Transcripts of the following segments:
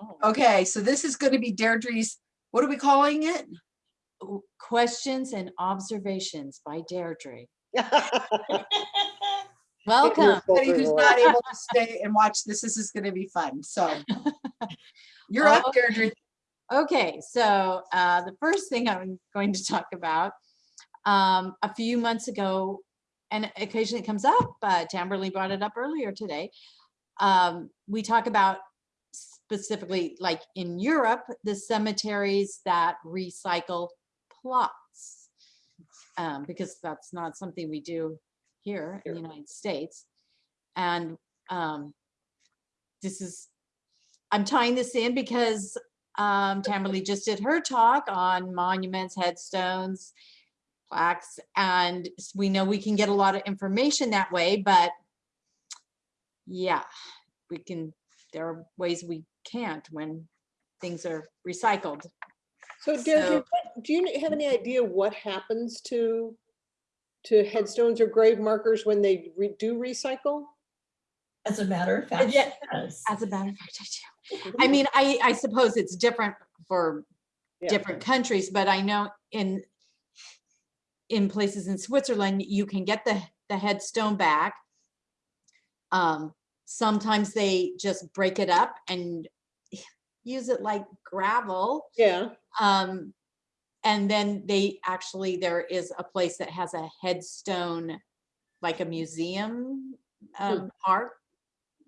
Oh. Okay, so this is going to be Deirdre's, what are we calling it? Questions and observations by Deirdre. Welcome. Anybody who's not able to stay and watch this, this is going to be fun. So you're up, Okay. Deirdre. Okay, so uh, the first thing I'm going to talk about, um, a few months ago, and occasionally it comes up, uh, Tamberly brought it up earlier today. Um, we talk about specifically like in Europe, the cemeteries that recycle plots. Um, because that's not something we do here in the United States. And um, this is, I'm tying this in because um, Tamberly just did her talk on monuments, headstones, plaques, and we know we can get a lot of information that way, but yeah, we can, there are ways we can't when things are recycled. So Deirdre, So- what- do you have any idea what happens to, to headstones or grave markers when they re- do recycle? As a matter of fact, yeah, yes. As a matter of fact, I do. I mean, I, I suppose it's different for Yeah. different countries, but I know in in places in Switzerland, you can get the, the headstone back. Um, sometimes they just break it up and use it like gravel. Yeah, Um, and then they actually, there is a place that has a headstone, like a museum, um, art.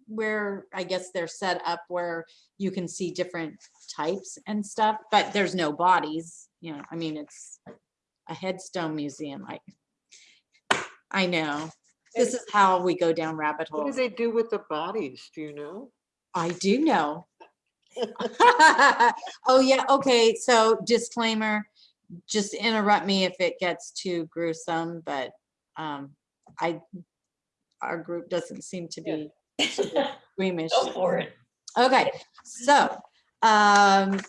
Where I guess they're set up where you can see different types and stuff, but there's no bodies, you know, I mean, it's a headstone museum, I. I know, this is how we go down rabbit hole. What do they do with the bodies? Do you know? I do know. Oh, yeah, okay, so disclaimer, just interrupt me if it gets too gruesome, but um, I, our group doesn't seem to be squeamish. Go for it. Okay, so um,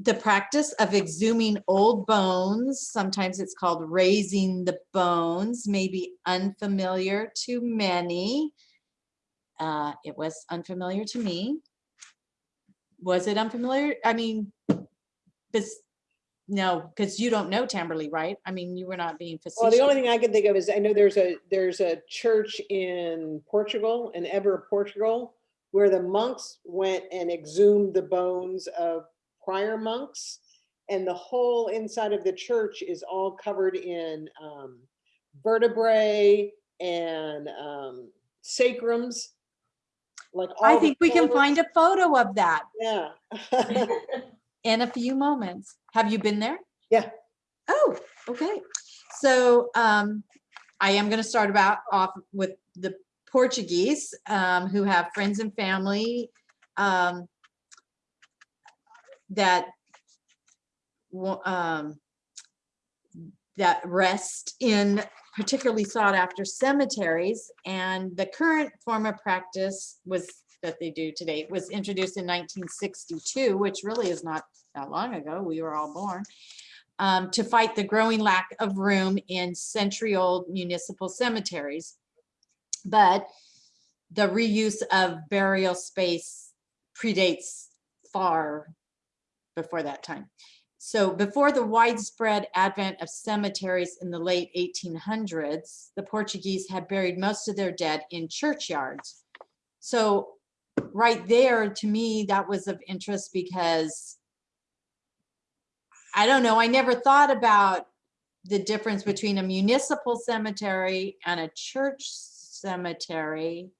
the practice of exhuming old bones, sometimes it's called raising the bones, may be unfamiliar to many. Uh, it was unfamiliar to me. Was it unfamiliar? I mean, this, no, because you don't know Tamberly, right? I mean, you were not being facetious. well, the only thing I can think of is, I know there's a, there's a church in Portugal, in Evora, Portugal, where the monks went and exhumed the bones of prior monks. And the whole inside of the church is all covered in um, vertebrae and um, sacrums. Like I think we can find a photo of that Yeah. in a few moments. Have you been there? Yeah. Oh, okay. So um, I am going to start about off with the Portuguese um, who have friends and family um, that um, that rest in particularly sought after cemeteries. And the current form of practice was that they do today was introduced in 1962, which really is not that long ago. We were all born. um, to fight the growing lack of room in century-old municipal cemeteries. But the reuse of burial space predates far before that time. So before the widespread advent of cemeteries in the late 1800s, the Portuguese had buried most of their dead in churchyards. So right there, to me, that was of interest because I don't know, I never thought about the difference between a municipal cemetery and a church cemetery.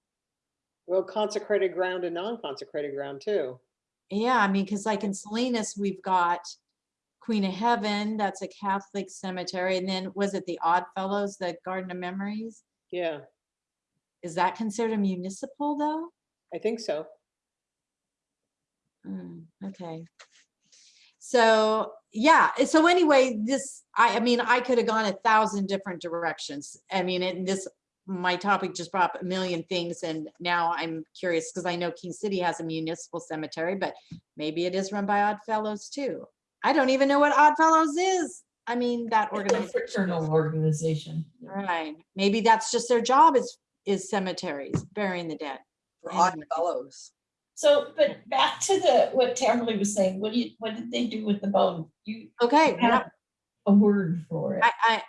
Well, consecrated ground and non-consecrated ground too. Yeah, I mean, because like in Salinas, we've got Queen of Heaven, that's a Catholic cemetery. And then was it the Odd Fellows, the Garden of Memories? Yeah, Is that considered a municipal though? I think so. Mm, Okay. So, yeah, eh, so anyway, this, I, I mean, I could have gone a thousand different directions. I mean, and this, my topic just brought up a million things and now I'm curious because I know King City has a municipal cemetery, but maybe it is run by Odd Fellows too. I don't even know what Odd Fellows is. I mean, that It's a organization, fraternal organization. right? Maybe that's just their job is, is cemeteries, burying the dead. For odd fellows. So, but back to the, what Tamberly was saying, what do you, what did they do with the bone? You Okay, yeah, have a word for I, I,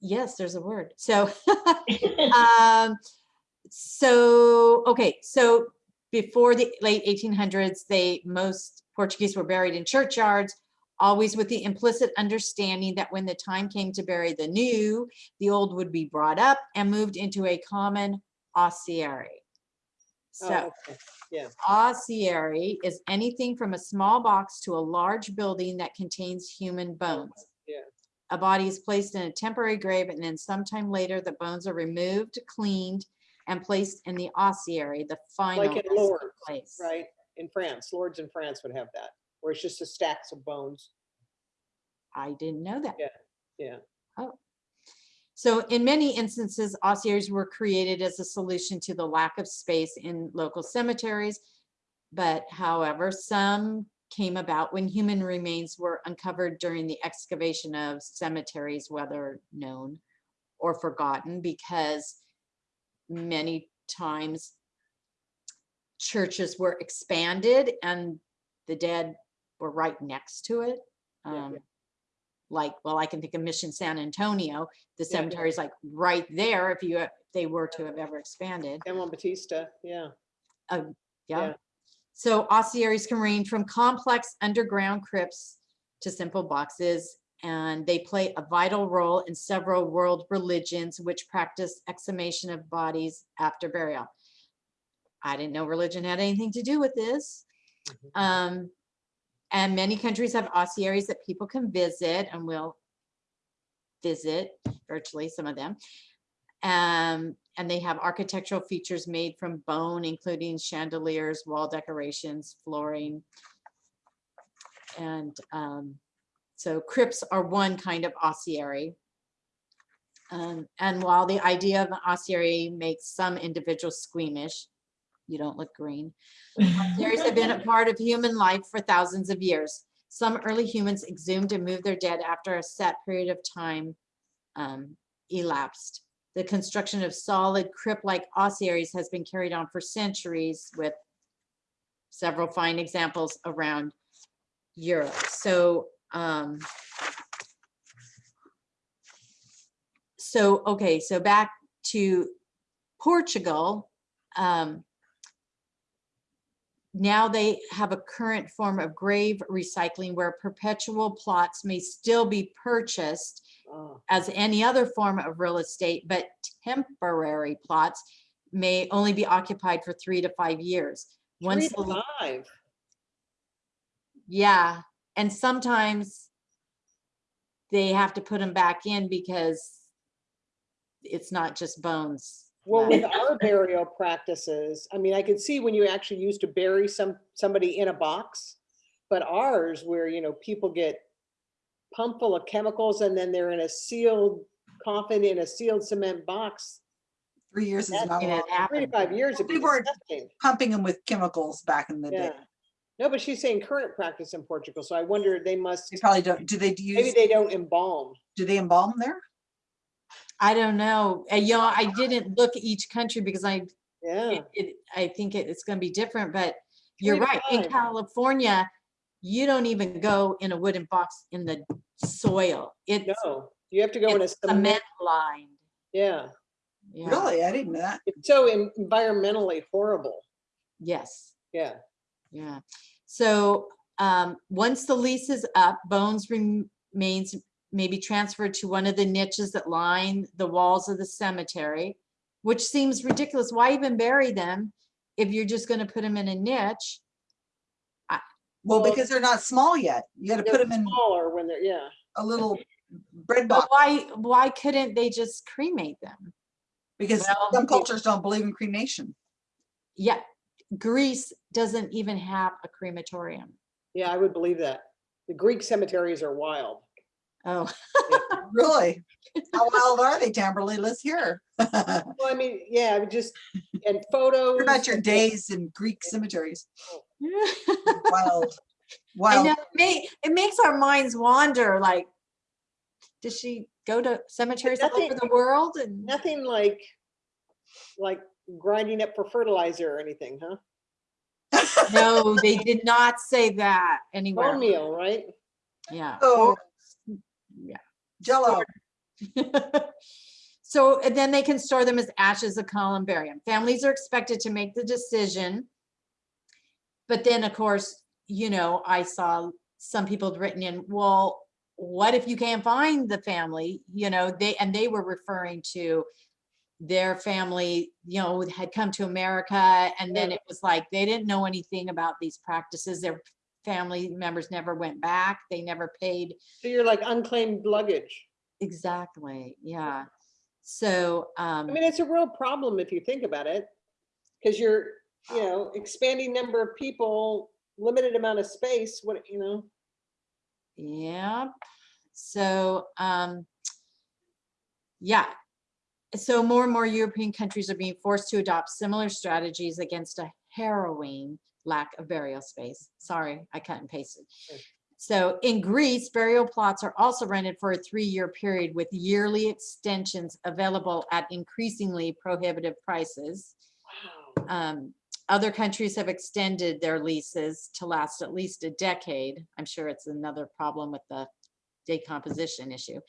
yes, there's a word. So, um, so, okay, so before the late 1800s, they, most Portuguese were buried in churchyards, always with the implicit understanding that when the time came to bury the new, the old would be brought up and moved into a common ossuary. Oh, So okay. ossuary is anything from a small box to a large building that contains human bones. yeah. A body is placed in a temporary grave and then sometime later, the bones are removed, cleaned, and placed in the ossuary, the final Like in Lourdes, place. right? In France, Lourdes in France would have that, where it's just a stacks of bones. I didn't know that. Yeah, yeah. Oh. So in many instances, ossuaries were created as a solution to the lack of space in local cemeteries. But however, some came about when human remains were uncovered during the excavation of cemeteries, whether known or forgotten, because many times churches were expanded and the dead were right next to it. Yeah, yeah. Um, like, well, I can think of Mission San Antonio, the Yeah, yeah. cemetery is like right there if you, if they were to have ever expanded. Emma Batista, yeah. Yeah. Yeah. So ossuaries can range from complex underground crypts to simple boxes. And they play a vital role in several world religions which practice exhumation of bodies after burial. I didn't know religion had anything to do with this. Mhm. Um, and many countries have ossuaries that people can visit and will visit virtually some of them. Um, and they have architectural features made from bone, including chandeliers, wall decorations, flooring. And um, so crypts are one kind of ossuary. Um, and while the idea of an ossuary makes some individuals squeamish, you don't look green, Ossuaries have been a part of human life for thousands of years. Some early humans exhumed and moved their dead after a set period of time um, elapsed. The construction of solid crypt-like ossuaries has been carried on for centuries with several fine examples around Europe. So, um, so, okay, so back to Portugal. Um, now they have a current form of grave recycling where perpetual plots may still be purchased Oh, as any other form of real estate, but temporary plots may only be occupied for three to five years. Three Once, to the- five. yeah, and sometimes they have to put them back in because it's not just bones. Well, with our burial practices, I mean, I could see when you actually used to bury some, somebody in a box. But ours where, you know, people get pumped full of chemicals and then they're in a sealed coffin in a sealed cement box. Three years is not long. Three to five years People are- disgusting. Pumping them with chemicals back in the Yeah. day. No, but she's saying current practice in Portugal, so I wonder they must, They probably don't, do they do maybe they don't embalm. do they embalm there? I don't know. Uh, You know, I didn't look at each country because I, Yeah, it, it- I think it- it's gonna be different, but you're Three to right. In. California, you don't even go in a wooden box in the soil. It's no, you have to go in a cement, cement lined. yeah. Yeah. Really? I didn't know that. It's so environmentally horrible. Yes. Yeah, Yeah, so um, once the lease is up, bones remains may be transferred to one of the niches that line the walls of the cemetery, which seems ridiculous. Why even bury them if you're just gonna put them in a niche? Well, Well- because they're not small yet. You gotta put them in smaller when they're, yeah. a little bread But why, why couldn't they just cremate them? because well, some cultures don't believe in cremation. Yeah, Greece doesn't even have a crematorium. Yeah, I would believe that. The Greek cemeteries are wild. Oh, Really? How wild are they, Tamberly? Let's hear. Well, I mean, yeah, I would just, and photos. What about your days in Greek cemeteries? I Wild, know, wild. it may, it makes our minds wander, like, does she go to cemeteries all over nothing- the world and? Nothing like, like grinding up for fertilizer or anything, huh? No, they did not say that anywhere. Bone meal, right? Yeah. Oh. Jello. So and then they can store them as ashes of columbarium. Families are expected to make the decision. But then, of course, you know, I saw some people had written in, well, what if you can't find the family? You know, they, and they were referring to their family, you know, had come to America and then it was like, they didn't know anything about these practices. Their family members never went back. They never paid So you're like unclaimed luggage. Exactly, yeah. So, um, I mean, it's a real problem if you think about it. Because you're, you know, expanding number of people, limited amount of space, what, you know? yeah, so, um, yeah. So more and more European countries are being forced to adopt similar strategies against a harrowing lack of burial space. Sorry, I cut and pasted. So in Greece, burial plots are also rented for a three-year period with yearly extensions available at increasingly prohibitive prices. Wow. Um, other countries have extended their leases to last at least a decade. I'm sure it's another problem with the decomposition issue.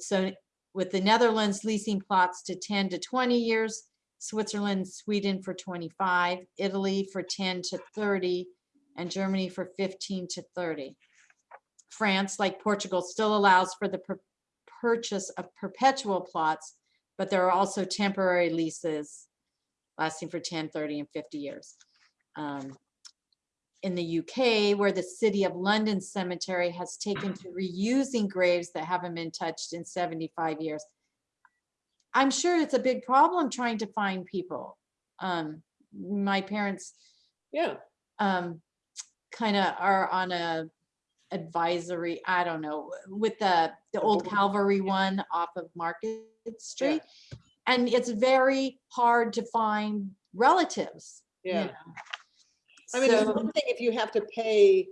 So with the Netherlands leasing plots to 10 to 20 years, Switzerland, Sweden for 25, Italy for 10 to 30, and Germany for 15 to 30. France, like Portugal, still allows for the pur- purchase of perpetual plots, but there are also temporary leases lasting for 10, 30, and 50 years. Um, In the UK, where the City of London Cemetery has taken to reusing graves that haven't been touched in 75 years. I'm sure it's a big problem trying to find people. Um, My parents Yeah, um, kind of are on a advisory, I don't know, with the, the old. Calvary one off of Market Street. And it's very hard to find relatives. you yeah. know. I mean, it's So- one thing if you have to pay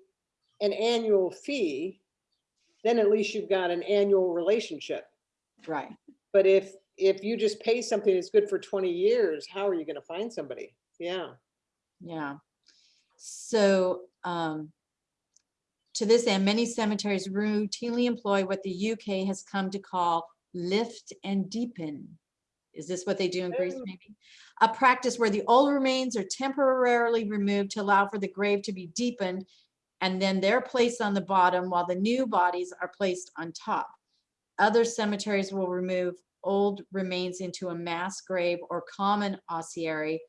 an annual fee, then at least you've got an annual relationship. Right, But if, if you just pay something that's good for twenty years, how are you gonna find somebody? Yeah, yeah. So, um, to this end, many cemeteries routinely employ what the UK has come to call lift and deepen. Is this what they do in Greece Oh. maybe? A practice where the old remains are temporarily removed to allow for the grave to be deepened and then they're placed on the bottom while the new bodies are placed on top. Other cemeteries will remove old remains into a mass grave or common ossuary.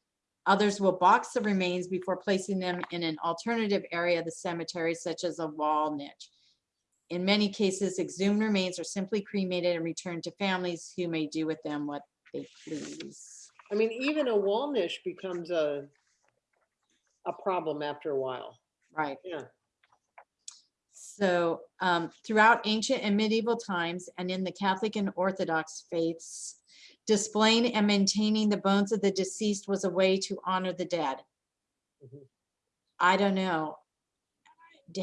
Others will box the remains before placing them in an alternative area of the cemetery, such as a wall niche. In many cases, exhumed remains are simply cremated and returned to families who may do with them what they please. I mean, even a wall niche becomes a, a problem after a while. Right. Yeah. So um, throughout ancient and medieval times and in the Catholic and Orthodox faiths, displaying and maintaining the bones of the deceased was a way to honor the dead. Mhm. I don't know.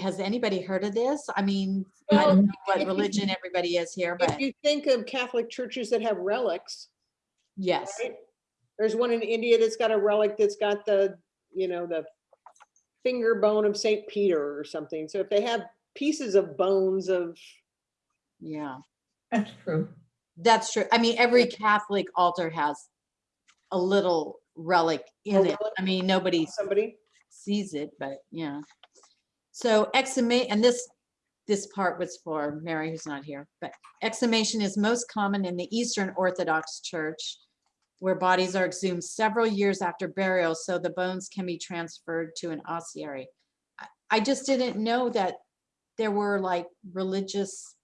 Has anybody heard of this? I mean, I don't know what if you- religion everybody is here, If but you think of Catholic churches that have relics, yes, right? There's one in India that's got a relic that's got the, you know, the finger bone of Saint Peter or something. So if they have pieces of bones of, yeah, That's true. that's true. I mean, every Catholic altar has a little relic A in it. relic? I mean, nobody somebody, sees it, but yeah. So exhumate, and this, this part was for Mary who's not here, but exhumation is most common in the Eastern Orthodox Church where bodies are exhumed several years after burial, so the bones can be transferred to an ossuary. I- I just didn't know that there were like religious,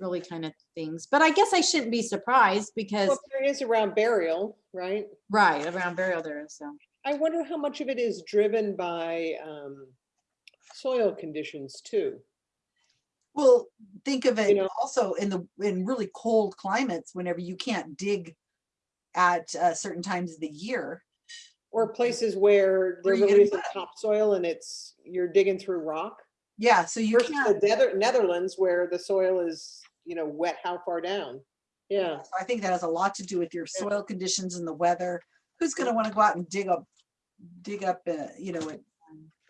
really kind of things, but I guess I shouldn't be surprised because, well, there is around burial, right? right, around burial there is, so. I wonder how much of it is driven by um, soil conditions too. Well, think of it know- also in the, in really cold climates, whenever you can't dig at uh, certain times of the year. Or places where there really isn't topsoil and it's, you're digging through rock. Yeah, so you Versus can't, the Nether- Netherlands where the soil is, you know, wet how far down? Yeah, so I think that has a lot to do with your soil conditions and the weather. Who's gonna wanna go out and dig up, dig up, uh, you know, at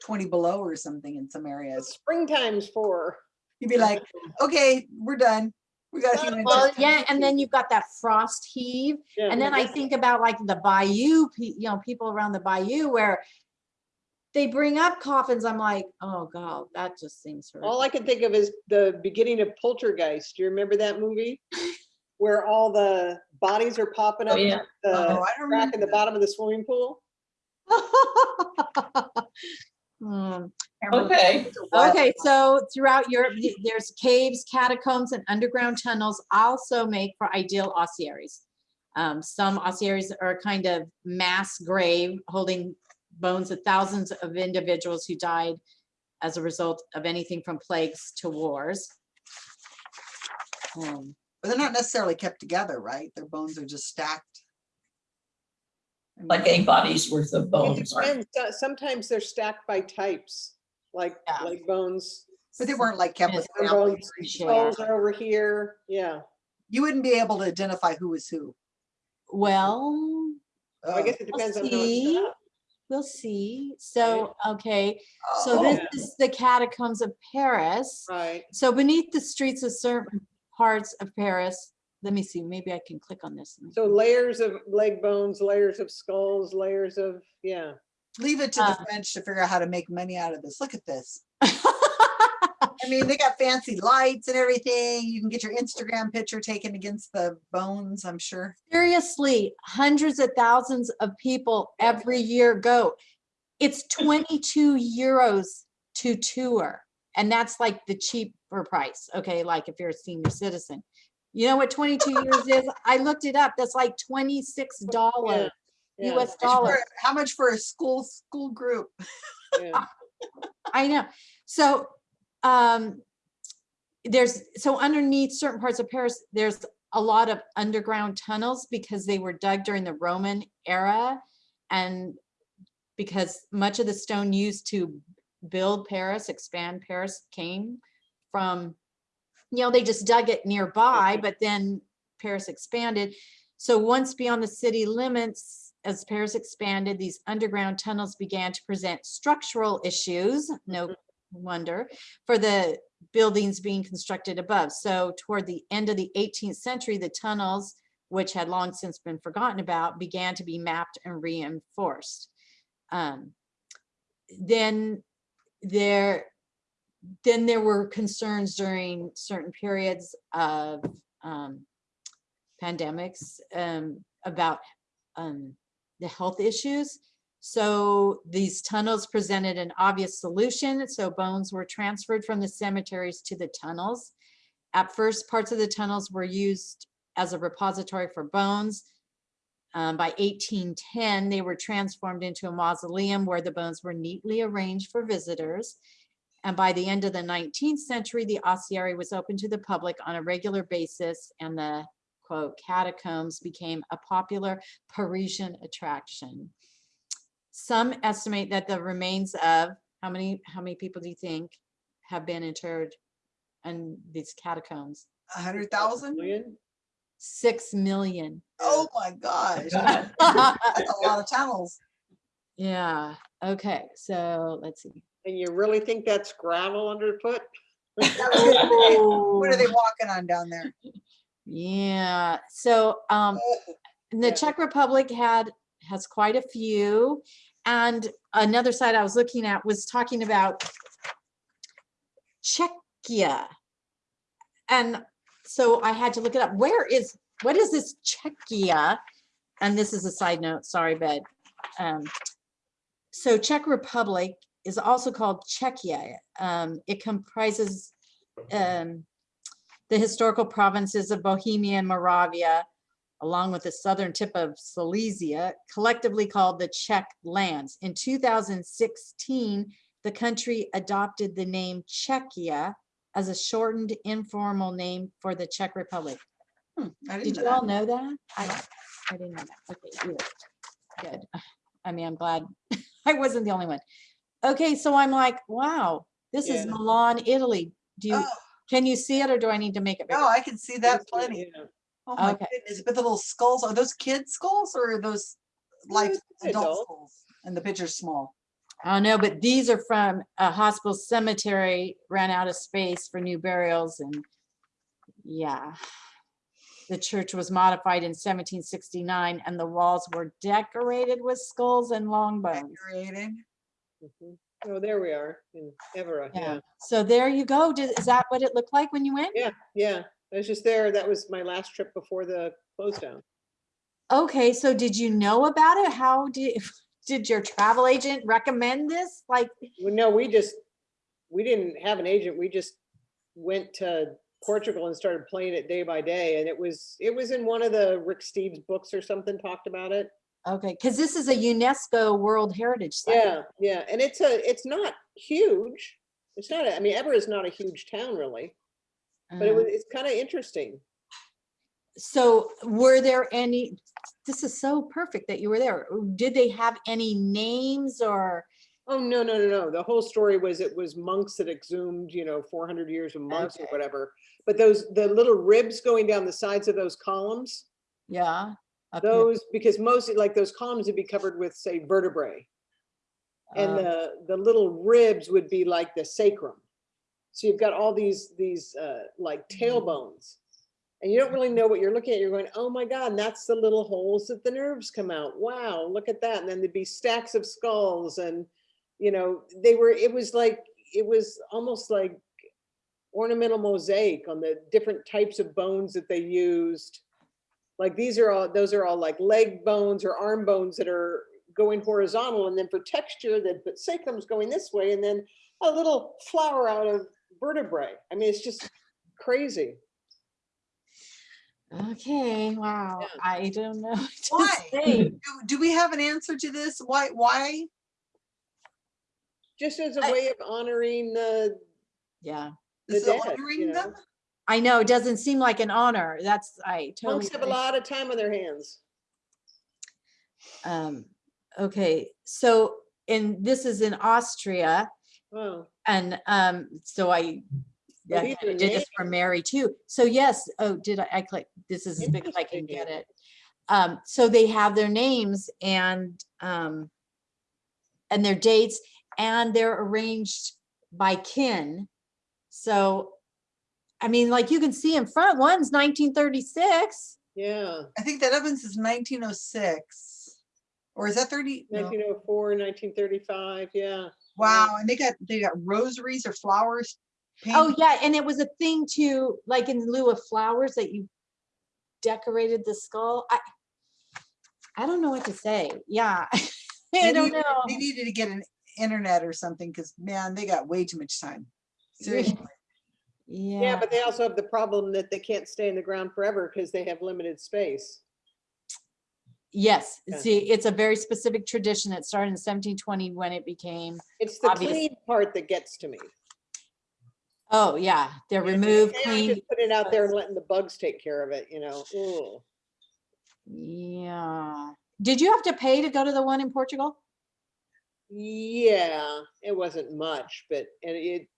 twenty below or something in some It's areas. Springtime's for. You'd be like, okay, we're done. We got a few Well, yeah, and then you've got that frost heave. yeah, And then I think about like the bayou, you know, people around the bayou where they bring up coffins. I'm like, oh God, that just seems. All. I can think of is the beginning of Poltergeist. Do you remember that movie? Where all the bodies are popping up Oh, up, yeah. Oh, I don't crack in the that. bottom of the swimming pool? Hmm. Okay, Okay, so throughout Europe, there's caves, catacombs, and underground tunnels also make for ideal ossuaries. Um, some ossuaries are kind of mass grave holding bones of thousands of individuals who died as a result of anything from plagues to wars. Um, But they're not necessarily kept together, right? Their bones are just stacked. Like a body's worth of bones. are- depends. So- Sometimes they're stacked by types, like Yeah. leg bones. But they weren't like kept with Yes, arm families. bones, or anything. Sure. Skulls are over here, yeah. You wouldn't be able to identify who was who. Well, I Oh, guess it We'll depends on how it's see. set up. we'll see. So, okay, so oh, this Yeah. is the catacombs of Paris. Right, So beneath the streets of certain parts of Paris, let me see, maybe I can click on this. so layers of leg bones, layers of skulls, layers of, yeah. Leave it to Uh, the French to figure out how to make money out of this. Look at this. I mean, they got fancy lights and everything. You can get your Instagram picture taken against the bones, I'm sure. Seriously, hundreds of thousands of people every year go. It's 22 euros to tour. And that's like the cheaper price, okay? Like if you're a senior citizen. You know what 22 euros is? I looked it up. That's like $26 yeah, US dollars. How much for a school, school group? yeah. I know. So um there's so underneath certain parts of Paris, there's a lot of underground tunnels because they were dug during the Roman era and because much of the stone used to build Paris, expand Paris came from, you know, they just dug it nearby, but then Paris expanded. So once beyond the city limits, as Paris expanded, these underground tunnels began to present structural issues, no wonder, for the buildings being constructed above. So toward the end of the 18th century, the tunnels, which had long since been forgotten about, began to be mapped and reinforced. Um, then there, then there were concerns during certain periods of um, pandemics um, about um, the health issues. So these tunnels presented an obvious solution. So bones were transferred from the cemeteries to the tunnels. At first, parts of the tunnels were used as a repository for bones. Um, by 1810, they were transformed into a mausoleum where the bones were neatly arranged for visitors. And by the end of the 19th century, the ossuary was open to the public on a regular basis and the quote catacombs became a popular Parisian attraction. Some estimate that the remains of, how many, how many people do you think have been interred in these catacombs? A hundred thousand? Million? Six million. Oh my gosh. That's a lot of tunnels. Yeah, okay, so let's see. And you really think that's gravel underfoot? That was gonna say, What are they walking on down there? Yeah, so um, the Czech Republic had, has quite a few. And another site I was looking at was talking about Czechia. And so I had to look it up. Where is, what is this Czechia? And this is a side note, sorry, but um, so Czech Republic is also called Czechia. Um, it comprises um, the historical provinces of Bohemia and Moravia, along with the southern tip of Silesia, collectively called the Czech lands. In 2016, the country adopted the name Czechia as a shortened informal name for the Czech Republic. Hmm, Did you know all know that? I, I didn't know that. Okay, good. Good. I mean, I'm glad I wasn't the only one. Okay, so I'm like, wow, this is Milan, Italy. Do you, Oh, can you see it or do I need to make it bigger? No, I can see that plenty. yeah. Oh my Okay. goodness, but the little skulls, are those kid skulls or are those life it's adult adult. skulls? and the picture's small. I don't know, but these are from a hospital cemetery, ran out of space for new burials and yeah. The church was modified in seventeen sixty-nine and the walls were decorated with skulls and long bones. Decorated. Mhm. Oh, there we are in Evora, Yeah, yeah. so there you go. Did- Is that what it looked like when you went? Yeah, yeah. I was just there. That was my last trip before the close down. Okay, so did you know about it? How did, did your travel agent recommend this? Like, Well, no, we just, we didn't have an agent. We just went to Portugal and started playing it day by day. And it was, it was in one of the Rick Steves books or something talked about it. okay, because this is a UNESCO World Heritage Site. Yeah, yeah. And it's a, it's not huge. It's not, a- I mean, Evora is not a huge town really, but it Uh, was, it's kind of interesting. So were there any, this is so perfect that you were there. Did they have any names or, Oh, no, no, no, no. The whole story was it was monks that exhumed, you know, four hundred years of monks or whatever. But those, the little ribs going down the sides of those columns, yeah? here, those, because most, like those columns would be covered with, say, vertebrae. And uh, the, the little ribs would be like the sacrum. So you've got all these, these, uh, like tailbones. And you don't really know what you're looking at. You're going, oh my God, and that's the little holes that the nerves come out. Wow, look at that. And then there'd be stacks of skulls and, you know, they were, it was like, it was almost like ornamental mosaic on the different types of bones that they used. Like these are all, those are all like leg bones or arm bones that are going horizontal. And then for texture, they put sacrums going this way and then a little flower out of vertebrae. I mean, it's just crazy. Okay, wow, Yeah. I don't know. what to Why? say. Do, do we have an answer to this? Why, why? Just as a I- way of honoring the, Yeah, the is dead, you honoring them? I know, it doesn't seem like an honor. That's, I totally. monks have a lot of time on their hands. Um, okay, so, and this is in Austria. Wow. And um, so I, Well, I these kinda are did this for Mary too. So yes, oh, did I, I click, this is as big as I can get it. Um, so they have their names and um, and their dates and they're arranged by kin. So, I mean, like you can see in front, one's nineteen thirty-six. Yeah, I think that Evans is nineteen oh six. Or is that thirty? No. 1904, 1935, yeah. Wow, and they got, they got rosaries or flowers. Oh, yeah, and it was a thing to, like in lieu of flowers that you decorated the skull. I, I don't know what to say. Yeah. I They don't needed- know. They needed to get an internet or something, because man, they got way too much time. Seriously. Yeah, Yeah, but they also have the problem that they can't stay in the ground forever because they have limited space. Yes. Yeah. See, it's a very specific tradition. that started in seventeen twenty when it became, It's the Obvious. clean part that gets to me. oh, yeah, they're Yeah, removed, cleaned. Just put it out there and letting the bugs take care of it, you know? Ugh. Yeah. Did you have to pay to go to the one in Portugal? Yeah, it wasn't much, but, and it,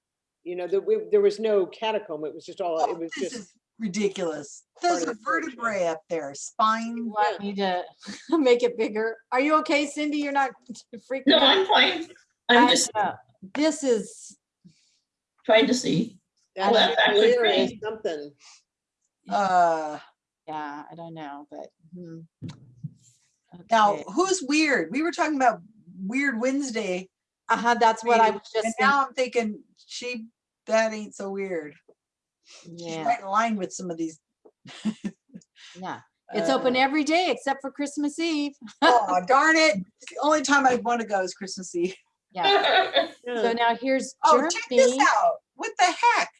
you know, there, there was no catacomb. It was just all, Oh, it was This just, is ridiculous. part Those of are the church, yeah. vertebrae up there, spine. Want me to make it bigger? Are you okay, Cindy? You're not freaking No, out? I'm fine. I'm I- just uh, This is, trying to see. that that's actually chandelier is great. something. Uh, yeah, I don't know, but. hmm. now, who's weird? We were talking about Weird Wednesday, Uh-huh, that's what I reading, was just and now I'm thinking, she, that ain't so weird. She's Yeah, right in line with some of these. yeah. It's open uh, every day except for Christmas Eve. Oh, darn it. The only time I want to go is Christmas Eve. Yeah. So now here's Oh, check this out. What the heck?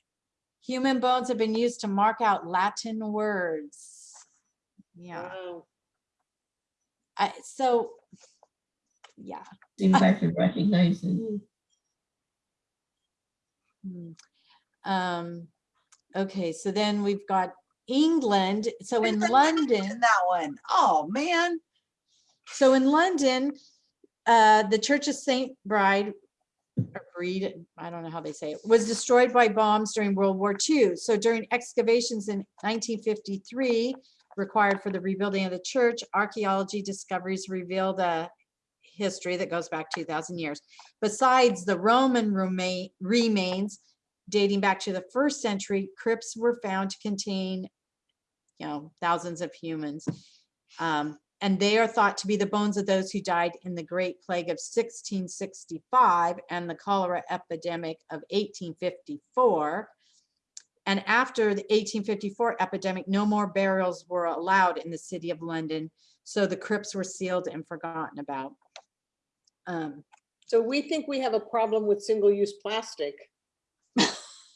Human bones have been used to mark out Latin words. Yeah, Wow. I, so, yeah. See if I can recognize it. Um, okay, so then we've got England. So in There's a lemon London. In that one. Oh, man. So in London, uh, the Church of Saint Bride, or Breed, I don't know how they say it, was destroyed by bombs during World War II. So during excavations in 1953, required for the rebuilding of the church, archaeology discoveries revealed a history that goes back 2000 years. Besides the Roman remains dating back to the first century, crypts were found to contain, you know, thousands of humans. Um, and they are thought to be the bones of those who died in the Great Plague of 1665 and the cholera epidemic of 1854. And after the 1854 epidemic, no more burials were allowed in the city of London. So the crypts were sealed and forgotten about. Um, So we think we have a problem with single-use plastic.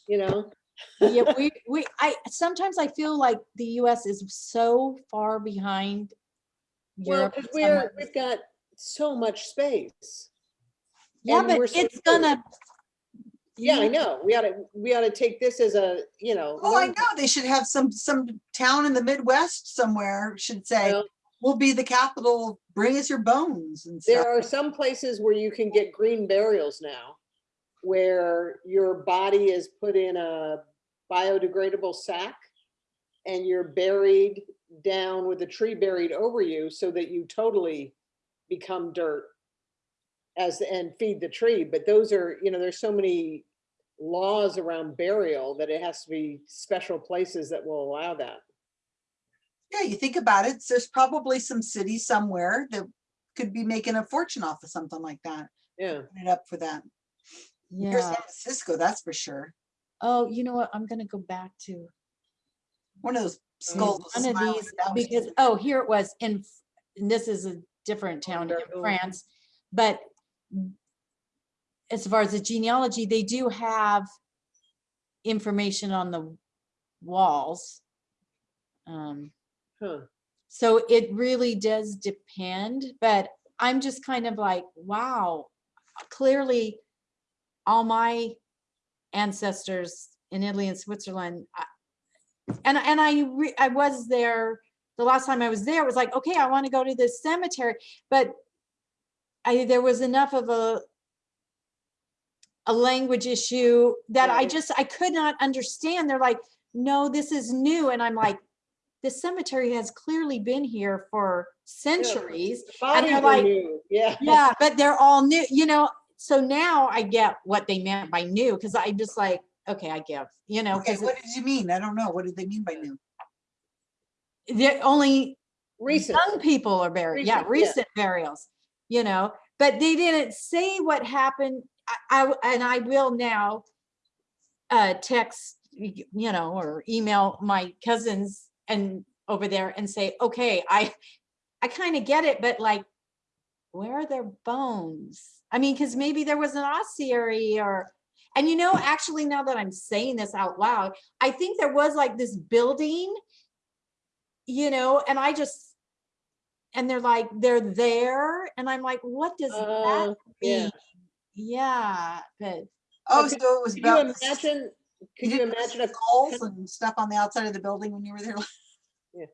You know, yeah, we, we, I, sometimes I feel like the US is so far behind. well, Europe because we're, we've got so much space. Yeah, and but we're so it's good. gonna. Yeah, I know. We ought to, we ought to take this as a, you know. Oh, I know. They should have some, some town in the Midwest somewhere should say, Well, we'll be the capital, bring us your bones and stuff. There are some places where you can get green burials now, where your body is put in a biodegradable sack and you're buried down with a tree buried over you so that you totally become dirt as, and feed the tree. But those are, you know, there's so many laws around burial that it has to be special places that will allow that. Yeah, you think about it, there's probably some city somewhere that could be making a fortune off of something like that. Yeah. It up for that. Here's Yeah. San Francisco, that's for sure. Oh, you know what? I'm gonna go back to One of those skulls. one of these, because, oh, here it was in, and this is a different town in Bordeaux. France, but as far as the genealogy, they do have information on the walls. Um, Huh. So it really does depend, but I'm just kind of like, wow, clearly all my ancestors in Italy and Switzerland. I- And, and I, re- I was there, the last time I was there, it was like, okay, I want to go to this cemetery, but I, there was enough of a a language issue that I just, I could not understand. They're like, no, this is new. And I'm like, this cemetery has clearly been here for centuries. The Bodies they're like- new, yeah. Yeah, but they're all new, you know, so now I get what they meant by new, because I just like, okay, I give, you know, Okay, what did you mean? I don't know. What did they mean by new? they're only Recent. young people are buried, yeah, Recent, yeah. burials, you know, but they didn't say what happened. I and I will now uh, text, you know, or email my cousins and over there and say, okay, I, I kind of get it, but like, where are their bones? I mean, because maybe there was an ossuary or, and you know, actually, now that I'm saying this out loud, I think there was like this building, you know, and I just, and they're like, they're there, and I'm like, what does that Uh, yeah. mean? Yeah, but Oh, could- so it was Could you about. the s- imagine, could you didn't imagine a Skulls and stuff on the outside of the building when you were there. Yeah.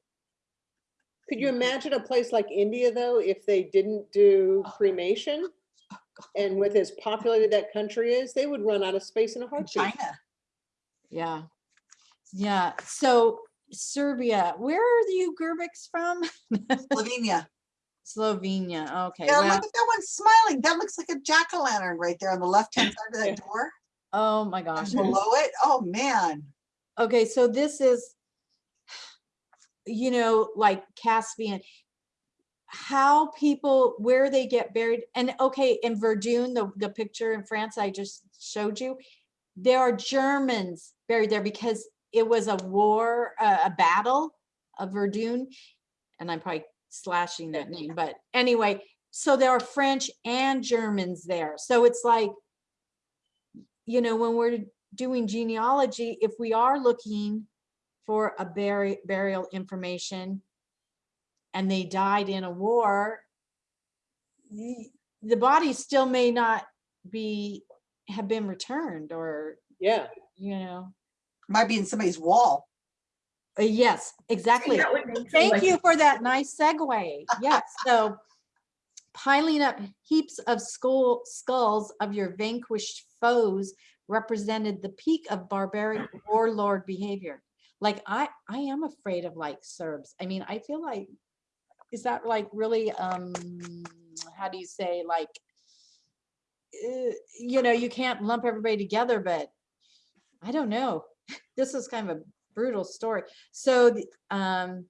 Could you imagine a place like India, though, if they didn't do Oh. cremation? And with as populated that country is, they would run out of space in a in heartbeat. China. yeah. Yeah, so Serbia, where are you Gerbics from? Slovenia. Slovenia, okay, Yeah, look at that one smiling. That looks like a jack-o'-lantern right there on the left-hand side of that door. oh my And gosh. below it, oh, man. Okay, so this is, you know, like Caspian, how people, where they get buried, and okay, in Verdun, the, the picture in France I just showed you, there are Germans buried there because it was a war, uh, a battle of Verdun, and I'm probably slashing that name, but anyway, so there are French and Germans there, so it's like, you know, when we're doing genealogy, if we are looking for a buri- burial information and they died in a war, the the body still may not be, have been returned or, Yeah, you know, Might be in somebody's wall. uh, yes, exactly. That would make Thank like- you for that nice segue. Yes, so piling up heaps of skull skulls of your vanquished foes represented the peak of barbaric warlord behavior. Like I, I am afraid of like Serbs. I mean, I feel like, is that like really, um, how do you say, like, uh, you know, you can't lump everybody together, but I don't know. This is kind of a brutal story. So, the, um,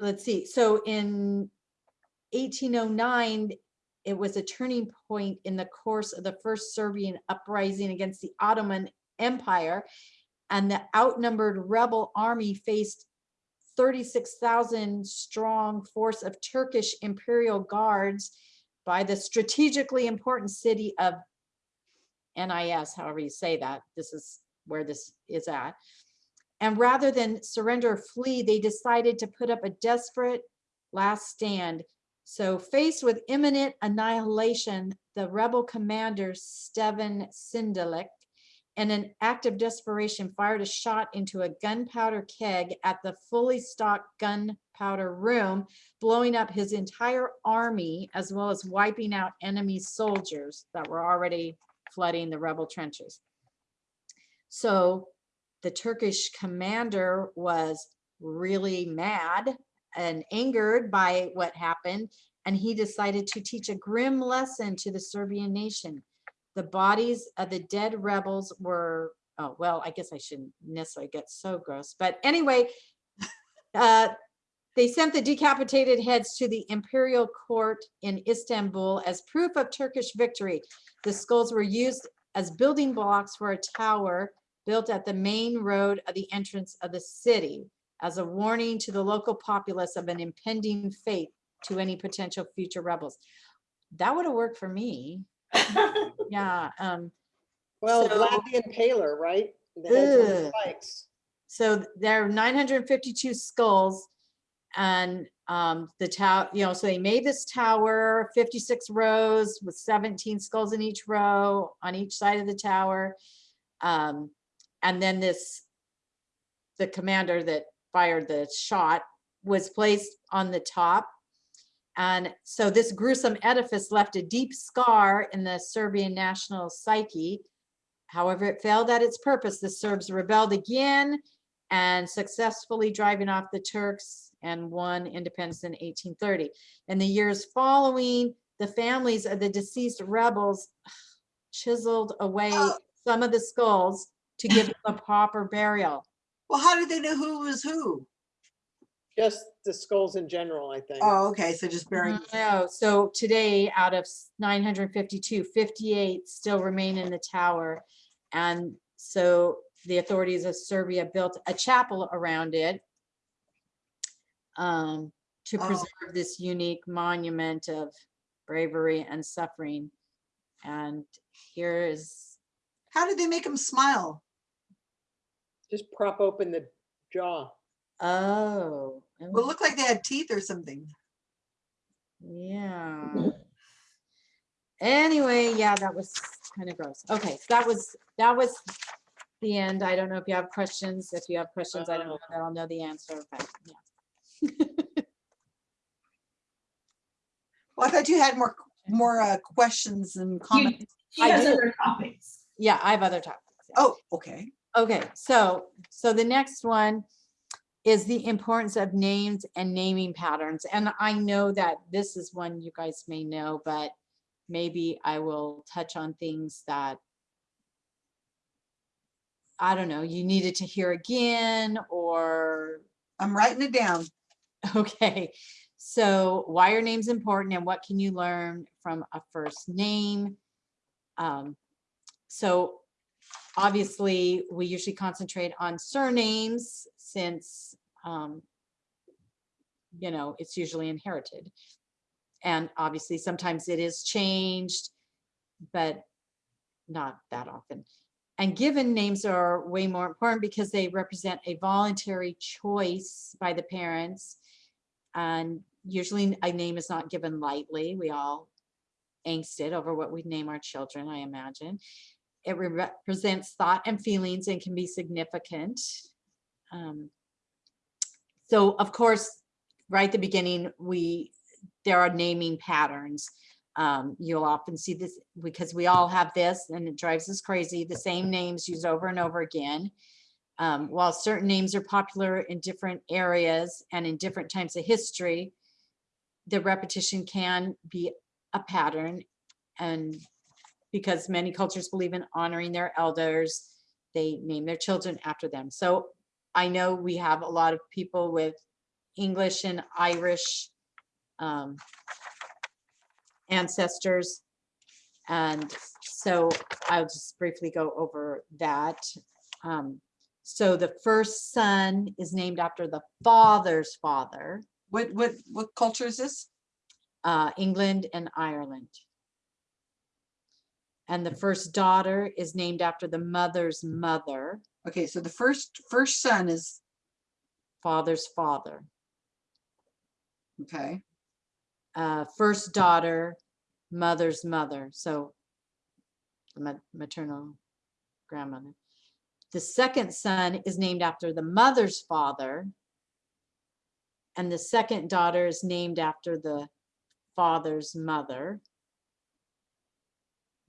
let's see, so in 1809, it was a turning point in the course of the first Serbian uprising against the Ottoman Empire. And the outnumbered rebel army faced 36,000 strong force of Turkish imperial guards by the strategically important city of NIS, however you say that. This is where this is at. And rather than surrender or flee, they decided to put up a desperate last stand. So faced with imminent annihilation, the rebel commander Stevan Sindelik, in an act of desperation, fired a shot into a gunpowder keg at the fully stocked gunpowder room, blowing up his entire army, as well as wiping out enemy soldiers that were already flooding the rebel trenches. So the Turkish commander was really mad and angered by what happened, and he decided to teach a grim lesson to the Serbian nation. The bodies of the dead rebels were, oh, well, I guess I shouldn't necessarily get so gross, but anyway, uh, they sent the decapitated heads to the imperial court in Istanbul as proof of Turkish victory. The skulls were used as building blocks for a tower built at the main road of the entrance of the city as a warning to the local populace of an impending fate to any potential future rebels. That would have worked for me. Yeah, um, Well, So- Vlad the Impaler, right? The heads on the Ugh. spikes. so there are nine hundred and fifty-two skulls. And um, the tower, you know, so they made this tower, fifty-six rows with seventeen skulls in each row on each side of the tower. Um, and then this, the commander that fired the shot was placed on the top. And so this gruesome edifice left a deep scar in the Serbian national psyche. However, it failed at its purpose. The Serbs rebelled again and successfully driving off the Turks and won independence in 1830. In the years following, the families of the deceased rebels chiseled away Oh. some of the skulls to give them a proper burial. Well, how did they know who was who? Just the skulls in general, I think. Oh, okay, so just burying. No, so today out of s- 952, 58 still remain in the tower. And so the authorities of Serbia built a chapel around it um, to Oh. preserve this unique monument of bravery and suffering. And here is, How did they make them smile? Just prop open the jaw. Oh. Well, it looked like they had teeth or something. Yeah. Anyway, yeah, that was kind of gross. Okay, that was, that was the end. I don't know if you have questions. If you have questions, I don't know that I'll know the answer, but yeah. Well, I thought you had more, more uh, questions and comments. She I has do. other topics. Yeah, I have other topics. yeah. Oh, okay. Okay, so, so the next one is the importance of names and naming patterns. And I know that this is one you guys may know, but maybe I will touch on things that I don't know, you needed to hear again, or, I'm writing it down. okay. So why are names important and what can you learn from a first name? Um, so obviously, we usually concentrate on surnames since, um, you know, it's usually inherited. And obviously, sometimes it is changed, but not that often. And given names are way more important because they represent a voluntary choice by the parents. And usually a name is not given lightly. We all angsted over what we name our children, I imagine. It represents thought and feelings and can be significant. Um, so of course, right at the beginning, we, there are naming patterns. Um, you'll often see this because we all have this and it drives us crazy, the same names used over and over again. Um, while certain names are popular in different areas and in different times of history, the repetition can be a pattern and because many cultures believe in honoring their elders, they name their children after them. So I know we have a lot of people with English and Irish um, ancestors. And so I'll just briefly go over that. Um, So the first son is named after the father's father, What, what, what culture is this? uh, England and Ireland. And the first daughter is named after the mother's mother, Okay, so the first, first son is, father's father. okay, Uh, first daughter, mother's mother, so the ma- maternal grandmother. The second son is named after the mother's father. And the second daughter is named after the father's mother.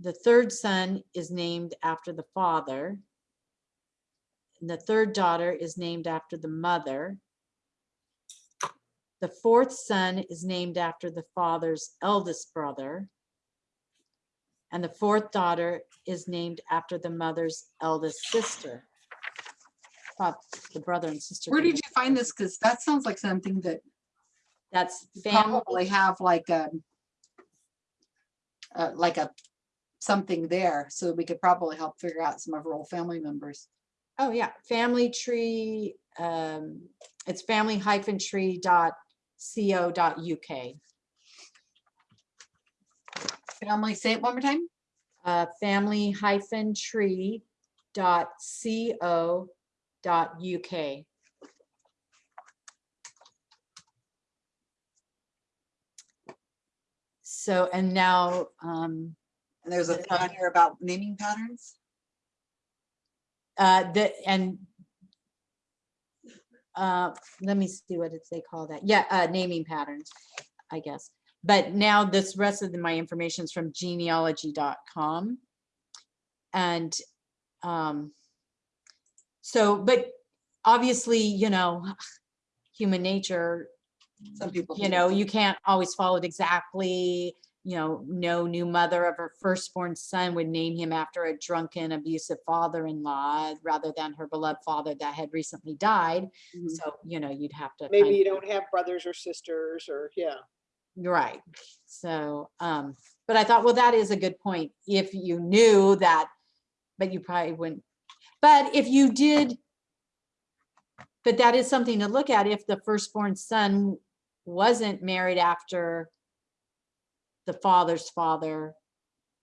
The third son is named after the father. And the third daughter is named after the mother. The fourth son is named after the father's eldest brother. And the fourth daughter is named after the mother's eldest sister. Thought The brother and sister. where did you find this? Because that sounds like something that That's family. probably have like a uh, like a something there, so we could probably help figure out some of our old family members. Oh, yeah, family tree, um, it's family hyphen tree dot co dot UK. Family, say it one more time. Uh, family hyphen tree dot co dot UK. So, and now, um, And there's a thing here about naming patterns. Uh, the, and uh, let me see what it's, they call that. Yeah, uh, naming patterns, I guess. But now this rest of the- my information is from genealogy.com. And um, so, but obviously, you know, human nature, Some people. you know, you can't always follow it exactly. You know, no new mother of her firstborn son would name him after a drunken, abusive father-in-law rather than her beloved father that had recently died. Mhm. So, you know, you'd have to. Maybe you don't have brothers or sisters or, yeah. Right. So, um, but I thought, well, that is a good point. If you knew that, but you probably wouldn't. But if you did, but that is something to look at. If the firstborn son wasn't married after the father's father,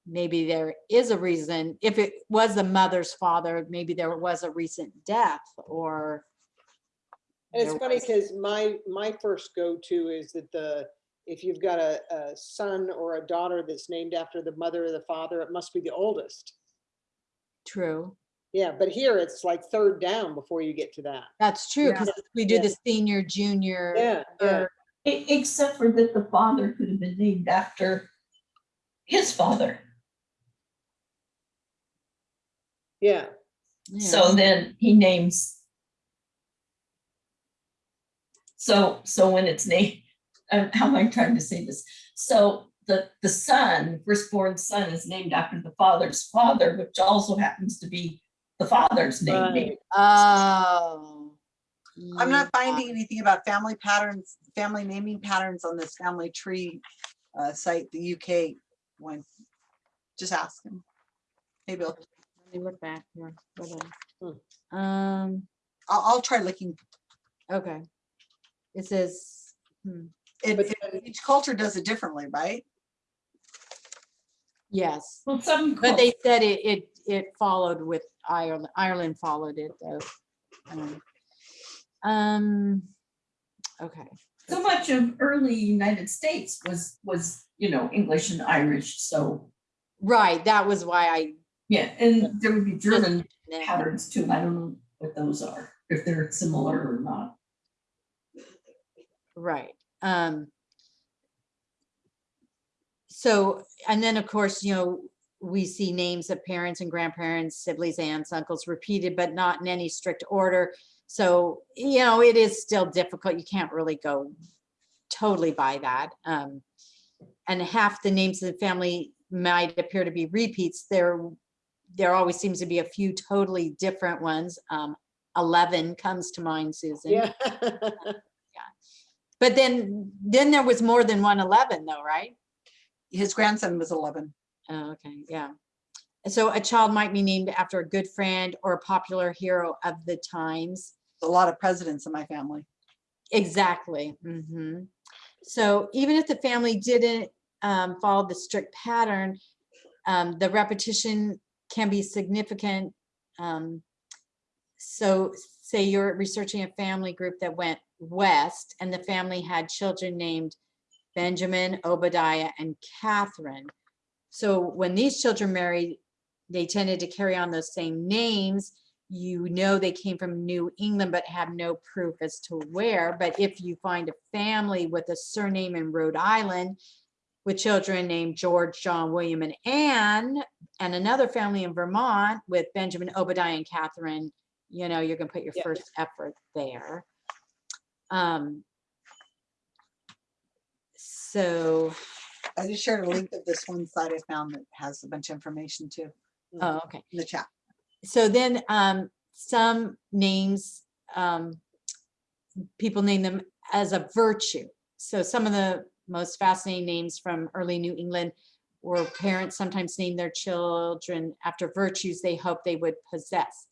maybe there is a reason. If it was the mother's father, maybe there was a recent death or. And it's funny because my, my first go-to is that the, if you've got a, a son or a daughter that's named after the mother or the father, it must be the oldest. True. Yeah, but here it's like third down before you get to that. That's true, Yeah. because we do Yeah. the senior, junior. Yeah, yeah. Third, Except for that the father could have been named after his father. Yeah, So then he names. So, so when it's named, uh, how am I trying to say this? So the, the son, firstborn son is named after the father's father, which also happens to be the father's name. right. Oh. I'm not finding anything about family patterns, family naming patterns on this family tree uh, site, the UK one. Just ask him. Maybe I'll, Let me look back here. Hold Hmm. on. Um, I'll, I'll try looking. okay. It says, hmm, It, But it- each culture does it differently, right? yes, Well, some. but they said it, it, it followed with Ireland, Ireland followed it though. Um, Um, okay, So much of early United States was, was, you know, English and Irish, so, right, that was why I. yeah, and there would be German patterns too, I don't know what those are, if they're similar or not. Right. Um. So, and then of course, you know, we see names of parents and grandparents, siblings, aunts, uncles repeated, but not in any strict order. So, you know, it is still difficult. You can't really go totally by that. Um, and half the names of the family might appear to be repeats. There, there always seems to be a few totally different ones. Um, 11 comes to mind, Susan. Yeah. But then, then there was more than one 11 though, right? His grandson was 11. Oh, okay, yeah. So a child might be named after a good friend or a popular hero of the times. A lot of presidents in my family. Exactly. mhm. So even if the family didn't um, follow the strict pattern, um, the repetition can be significant. Um, So say you're researching a family group that went west and the family had children named Benjamin, Obadiah, and Catherine. So when these children married, they tended to carry on those same names. You know they came from New England, but have no proof as to where. But if you find a family with a surname in Rhode Island with children named George, John, William, and Anne, and another family in Vermont with Benjamin, Obadiah, and Catherine, you know, you're gonna put your Yeah. first effort there. Um, so, I just shared a link of this one site I found that has a bunch of information too oh, okay. in the chat. So then um some names um people name them as a virtue. So some of the most fascinating names from early new england were parents sometimes name their children after virtues they hope they would possess.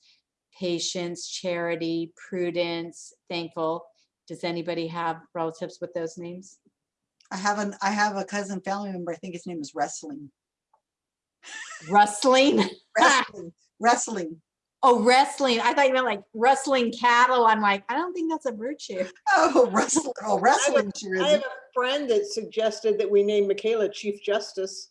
Patience charity prudence thankful. Does anybody have relatives with those names? I have an, I have a cousin family member, I think his name is Wrestling. rustling? Wrestling, Wrestling. oh wrestling i thought you meant like wrestling cattle i'm like i don't think that's a virtue Oh, wrestling, oh, wrestling I is. have a friend that suggested that we name Michaela Chief Justice.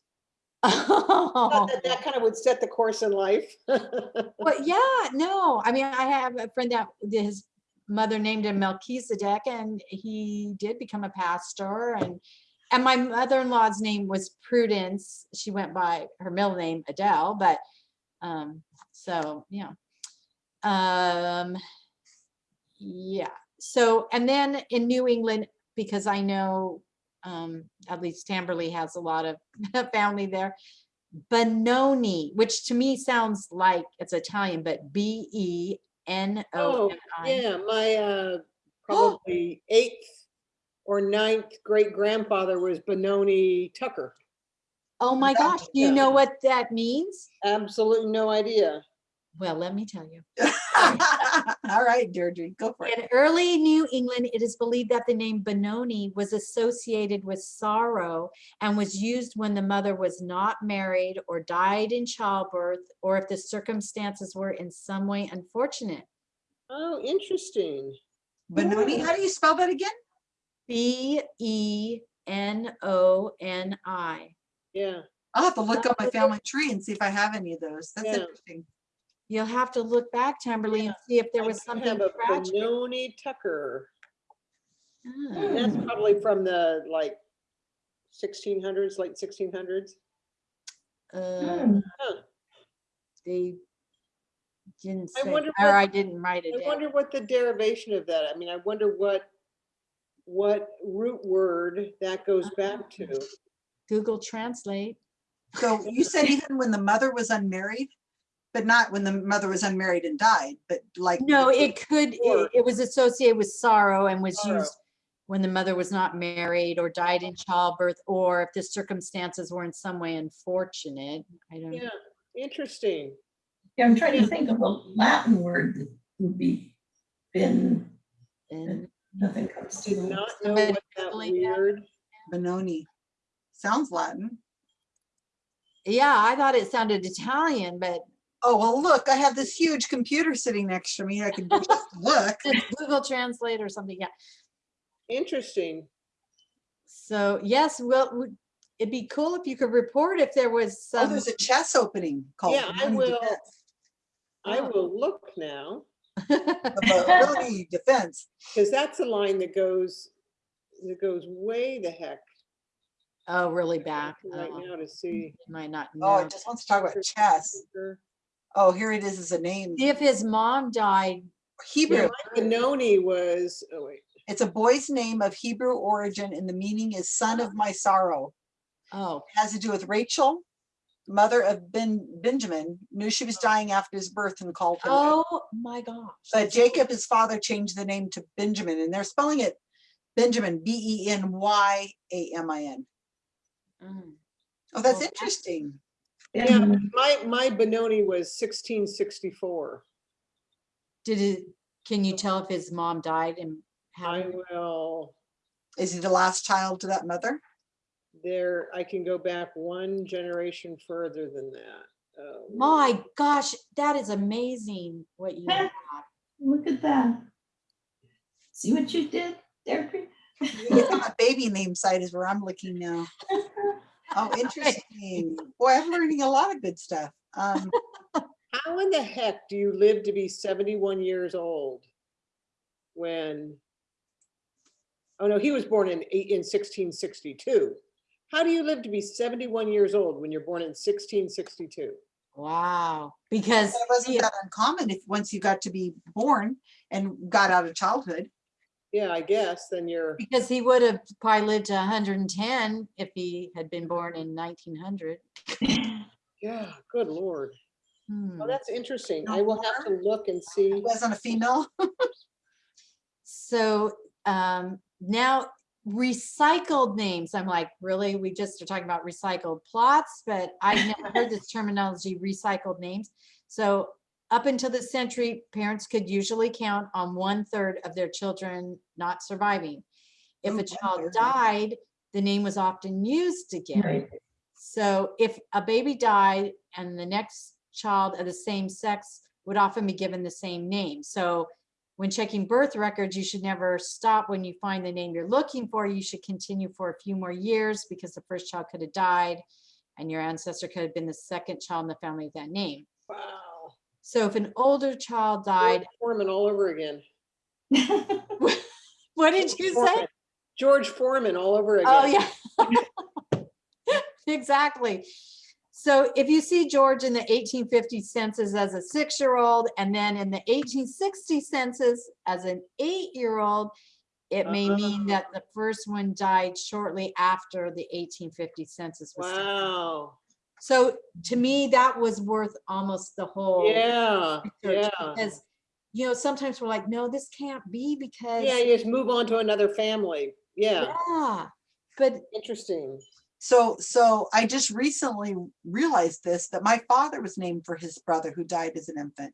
Oh. That, that kind of would set the course in life. Well, yeah, no, I mean, I have a friend that his mother named him Melchizedek and he did become a pastor and and my mother-in-law's name was Prudence. She went by her middle name Adele, but um, so, yeah. Um, yeah, so, and then in New England, because I know um, at least Tamberley has a lot of family there. Benoni, which to me sounds like it's Italian, but B E N O N I. Oh, Yeah, my uh, probably eighth or ninth great grandfather was Benoni Tucker. Oh my Yeah, gosh, do you know what that means? Absolutely no idea. Well, let me tell you. All right, Deirdre, go for it. In early New England, it is believed that the name Benoni was associated with sorrow and was used when the mother was not married or died in childbirth, or if the circumstances were in some way unfortunate. Oh, interesting. Benoni, how do you spell that again? B E N O N I. Yeah. I'll have to look up my family tree and see if I have any of those. That's Yeah. interesting. You'll have to look back, Tamberly, and see if there was do something have a tragic. Benoni Tucker. Ah, That's probably from the like sixteen hundreds, late sixteen hundreds. uh, Hmm. They didn't I say, wonder or what- I didn't write it I down. wonder what the derivation of that, I mean, I wonder what, what root word that goes back to. Google Translate. So you said even when the mother was unmarried, but not when the mother was unmarried and died, but like. No, it could, it, it was associated with sorrow and was Sorrow. used when the mother was not married or died in childbirth, or if the circumstances were in some way unfortunate. I don't, Yeah, interesting. Yeah, I'm trying to think of a Latin word that would be been, and nothing comes to Did mind. not know what that Googling that? weird. Benoni. Sounds Latin. yeah, I thought it sounded Italian, but Oh, well, look, I have this huge computer sitting next to me. I could just look. Google Translate or something, yeah. Interesting. So yes, well, it'd be cool if you could report if there was Oh, there's a chess opening called. Yeah, I will. Defense. I Oh. will look now, The Benoni Defense. because that's a line that goes, that goes way the heck. Oh, really back. Right Oh, now to see. you Might not Oh, know. it just wants to talk about chess. Oh, here it is as a name. See if his mom died. Hebrew. Yeah, Benoni was, oh wait, It's a boy's name of Hebrew origin and the meaning is son of my sorrow. Oh, It has to do with Rachel, mother of Ben Benjamin, knew she was dying after his birth and called him. that. oh my gosh. But Jacob, his father, changed the name to Benjamin, and they're spelling it Benjamin, B E N Y A M I N. Mm. Oh, that's Well, that's- interesting. Yeah, my, my Benoni was sixteen sixty-four. Did it, can you tell if his mom died and how? I will, Is he the last child to that mother? there, I can go back one generation further than that. Uh, My gosh, that is amazing what you. Look at that. See what you did there? Pri- It's on a baby name site is where I'm looking now. Oh, interesting. Boy, I'm learning a lot of good stuff. Um, How in the heck do you live to be seventy-one years old? When? Oh, no, he was born in eight, in sixteen sixty-two. How do you live to be seventy-one years old when you're born in sixteen sixty-two? Wow, because It wasn't see, that uncommon if, once you got to be born and got out of childhood. Yeah, I guess, then you're, because he would have probably lived to hundred and ten if he had been born in nineteen hundred. yeah, good lord. Hmm. Oh, that's interesting. I will have to look and see. Wasn't a female. So um, now recycled names, I'm like, really? We just are talking about recycled plots, but I've never heard this terminology, recycled names. So up until this century, parents could usually count on one third of their children not surviving. If a oh, child died, the name was often used again. Right. So if a baby died and the next child of the same sex would often be given the same name. So when checking birth records, you should never stop when you find the name you're looking for. You should continue for a few more years because the first child could have died and your ancestor could have been the second child in the family with that name. Wow. So if an older child George died, Foreman all over again. what did you say? George Foreman all over oh, again. Oh, yeah. Exactly. So if you see George in the 1850 census as a six-year-old and then in the 1860 census as an eight-year-old, it may mean Oh. that ah. the first one died shortly after the 1850 census was. Wow. So to me, that was worth almost the whole. Yeah, yeah. Because, you know, sometimes we're like, no, this can't be because. Yeah, you just move on to another family. Yeah, Yeah, but interesting. So, so I just recently realized this, that my father was named for his brother who died as an infant.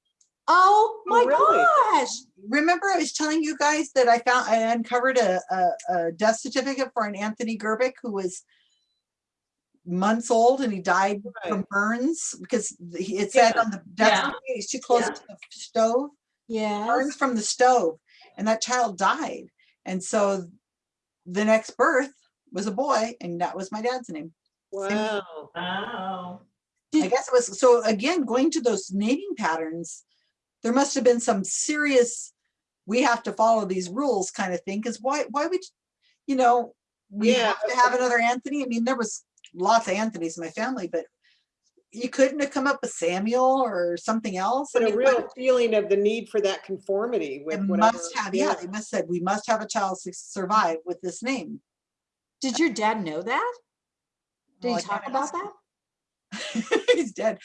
Oh, oh my really? gosh. Remember I was telling you guys that I found, I uncovered a, a, a death certificate for an Anthony Gerbic who was months old and he died from burns because he- it said Yeah. on the death Yeah. he's too close Yeah. to the stove. Yes. burns from the stove and that child died. And so the next birth was a boy and that was my dad's name. Wow. Wow. I guess it was, so again, going to those naming patterns, there must have been some serious, we have to follow these rules kind of thing. Cause why, why would, you know, we Yeah. have to have another Anthony. I mean, there was lots of Anthony's in my family, but you couldn't have come up with Samuel or something else. I But a real what- feeling of the need for that conformity It with whatever. must have, yeah, they must said, we must have a child to survive with this name. Did your dad know that? Did Well, he talk about that? He's dead.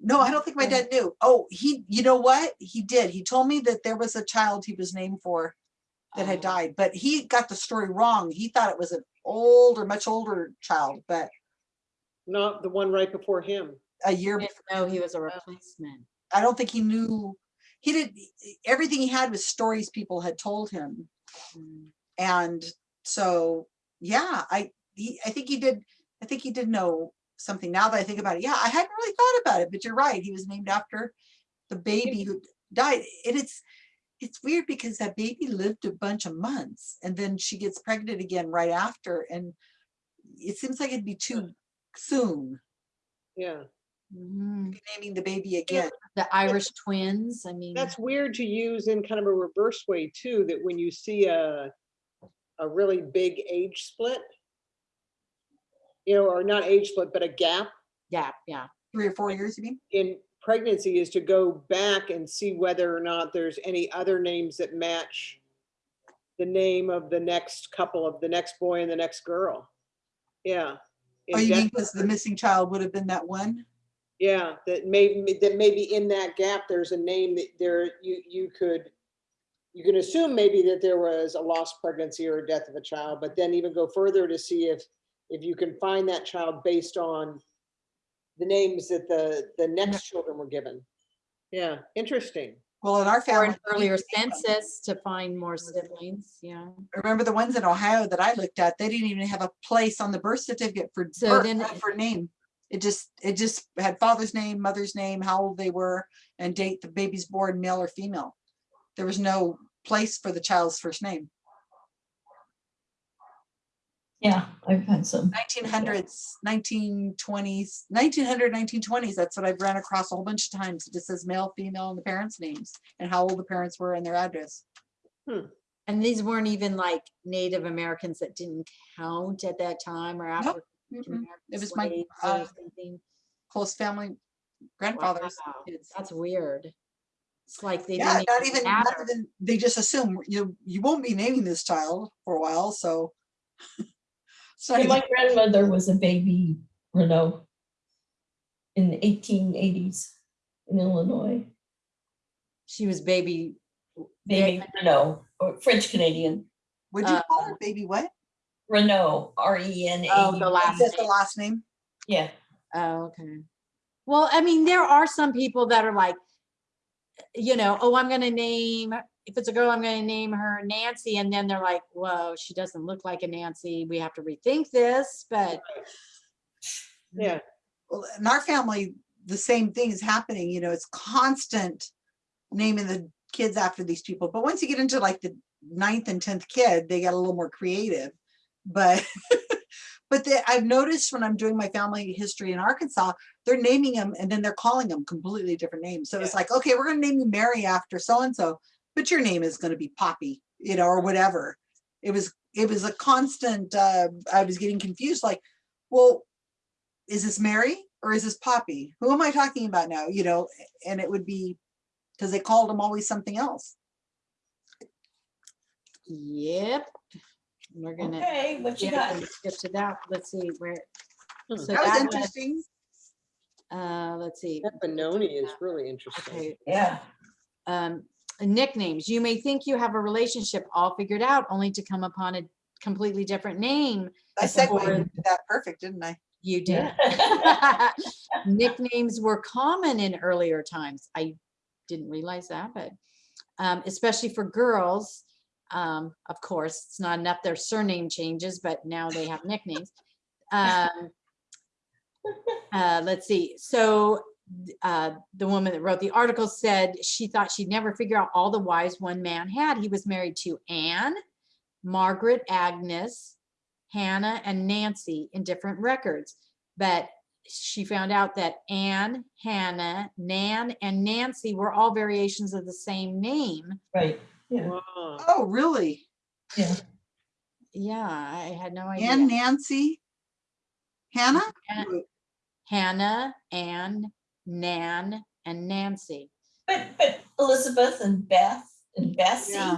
No, I don't think my dad knew. Oh, he, you know what? He did. He told me that there was a child he was named for that had Oh. died, but he got the story wrong. He thought it was an older, much older child, but Not the one right before him. a year, Didn't know he was a replacement. I don't think he knew. He did, everything he had was stories people had told him. Mm. And so, yeah, I, he, I think he did, I think he did know something now that I think about it. Yeah, I hadn't really thought about it, but you're right. He was named after the baby who died. And it's, it's weird because that baby lived a bunch of months and then she gets pregnant again right after. And it seems like it'd be too soon Yeah. Mhm. naming the baby again. The Irish twins, I mean. That's weird to use in kind of a reverse way too, that when you see a, a really big age split, you know, or not age split, but a gap Yeah, yeah. Three or four years, you mean? in pregnancy is to go back and see whether or not there's any other names that match the name of the next couple of the next boy and the next girl. Yeah. Oh, you mean because the missing child would have been that one? Yeah, that maybe, that maybe in that gap, there's a name that there, you, you could, you can assume maybe that there was a lost pregnancy or a death of a child, but then even go further to see if, if you can find that child based on the names that the, the next children were given. Yeah, interesting. Well, in our family, Or an earlier census to find more siblings, yeah. Remember the ones in Ohio that I looked at, they didn't even have a place on the birth certificate for So birth, then- for name. It just, it just had father's name, mother's name, how old they were, and date the baby's born, male or female. There was no place for the child's first name. Yeah, I've had some. Nineteen hundreds, nineteen twenties, 1900, 1920s. that's what I've ran across a whole bunch of times. It just says male, female, and the parents' names, and how old the parents were and their address. Hmm. And these weren't even like Native Americans that didn't count at that time or African Mm-mm. American It was my, uh. Close family grandfathers. Wow, kids. That's weird. It's like they Yeah, didn't not even, not even, they just assume you, you won't be naming this child for a while, so. So My grandmother was a baby Renault in the eighteen eighties in Illinois. She was baby. Baby Renault, or French Canadian, would you call uh, her baby what? Renault, R E N Oh, the A. last Just the last name? Yeah, Oh, okay. Well, I mean, there are some people that are like, you know, oh, I'm gonna name, if it's a girl, I'm gonna name her Nancy, and then they're like, whoa, she doesn't look like a Nancy. We have to rethink this, but Yeah, Well, in our family, the same thing is happening, you know, it's constant naming the kids after these people. But once you get into like the ninth and tenth kid, they get a little more creative. But but I've noticed when I'm doing my family history in Arkansas, they're naming them and then they're calling them completely different names. So it's like, okay, we're gonna name you Mary after so and so, but your name is gonna be Poppy, you know, or whatever. It was it was a constant. Uh, I was getting confused, like, well, is this Mary or is this Poppy? Who am I talking about now? You know, and it would be because they called them always something else. yep. We're gonna. okay, what you yeah, got? Skip to that. Let's see where. Hmm. So That was that was, interesting. uh, let's see. that Benoni is really interesting. Okay, Yeah, um, nicknames. You may think you have a relationship all figured out only to come upon a completely different name. I said that perfect, didn't I? You did. yeah. Nicknames were common in earlier times. I didn't realize that, but um, especially for girls. Um, of course, it's not enough their surname changes, but now they have nicknames. Um, uh, let's see. So uh, the woman that wrote the article said she thought she'd never figure out all the wives one man had. He was married to Anne, Margaret, Agnes, Hannah, and Nancy in different records. But she found out that Anne, Hannah, Nan, and Nancy were all variations of the same name. Right, yeah, Wow. Oh, really? yeah. Yeah, I had no idea. And Nancy? Hannah? Ann- Hannah, Anne, Nan, and Nancy. But, but Elizabeth and Beth and Bessie Yeah.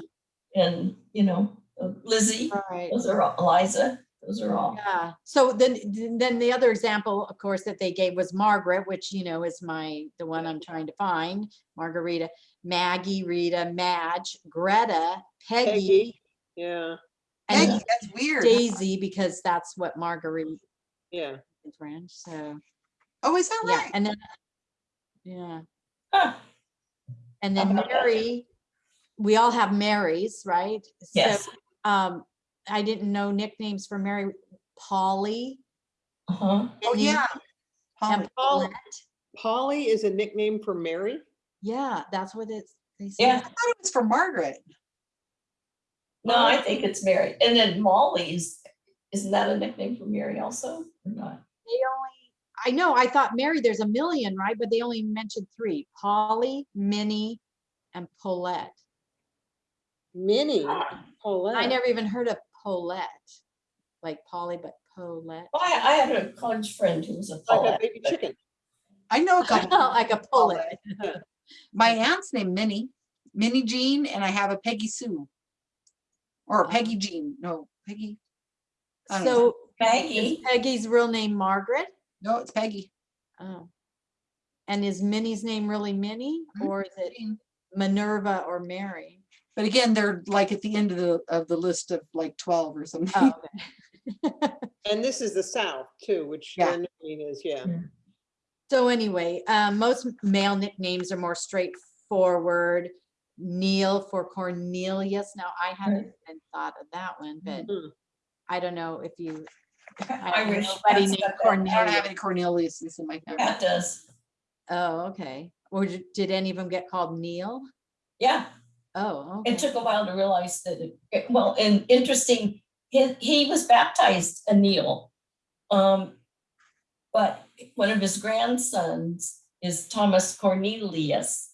and, you know, Lizzie, Right. those are all, Eliza, those are all. Yeah, so then, then the other example, of course, that they gave was Margaret, which, you know, is my, the one I'm trying to find. Margarita, Maggie, Rita, Madge, Greta, Peggy, Peggy, yeah, and Peggy, that's weird. Daisy, because that's what Marguerite yeah. is French, so, Oh, is that right? yeah, and then, yeah, Huh, and then How about that? Mary, we all have Marys, right? So, Yes, Um, I didn't know nicknames for Mary, Polly. uh-huh, Oh, Minnie, yeah. And Polly. Paulette. Polly is a nickname for Mary? Yeah, that's what it's. they say. yeah. I thought it was for Margaret. No, I think it's Mary. And then Molly is, isn't that a nickname for Mary also or not? They only, I know, I thought Mary, there's a million, right? But they only mentioned three, Polly, Minnie, and Paulette. Minnie, Paulette. I never even heard of Paulette, like Polly, but Paulette. Oh, I, I had a college friend who was a Like a Paulette. baby but- chicken. I know a couple. Like a Paulette. My aunt's named Minnie, Minnie Jean, and I have a Peggy Sue. Or Um, Peggy Jean, no, Peggy. I don't know. So is Peggy's real name Margaret? No, it's Peggy. Oh. And is Minnie's name really Minnie Mhm. or is it Minerva or Mary? But again, they're like at the end of the, of the list of like twelve or something. Oh, okay. And this is the south too, which Yeah. Jen is, yeah. So anyway, um, most male nicknames are more straightforward. Neil for Cornelius. Now, I haven't even thought of that one, but Mhm. I don't know if you, I I wish. nobody named got that. I don't have Cornelius. any Cornelius's in my family. Pat does, Oh, okay. Or did did any of them get called Neil? yeah. Oh, It okay. took a while to realize that, it- it- well, and interesting, he, he was baptized a Neil. Um, but one of his grandsons is Thomas Cornelius,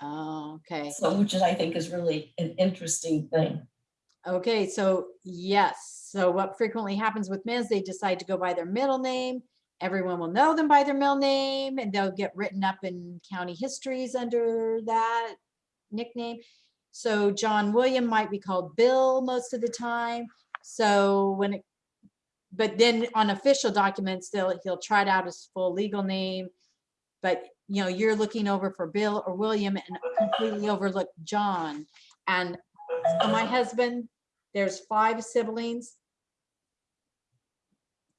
Oh, okay. so, which is, I think is really an interesting thing. Okay, so yes, so what frequently happens with men is they decide to go by their middle name. Everyone will know them by their middle name and they'll get written up in county histories under that nickname. So John William might be called Bill most of the time. So when it, but then on official documents, they'll, he'll try it out his full legal name. But, you know, you're looking over for Bill or William and completely overlook John. And my husband, there's five siblings.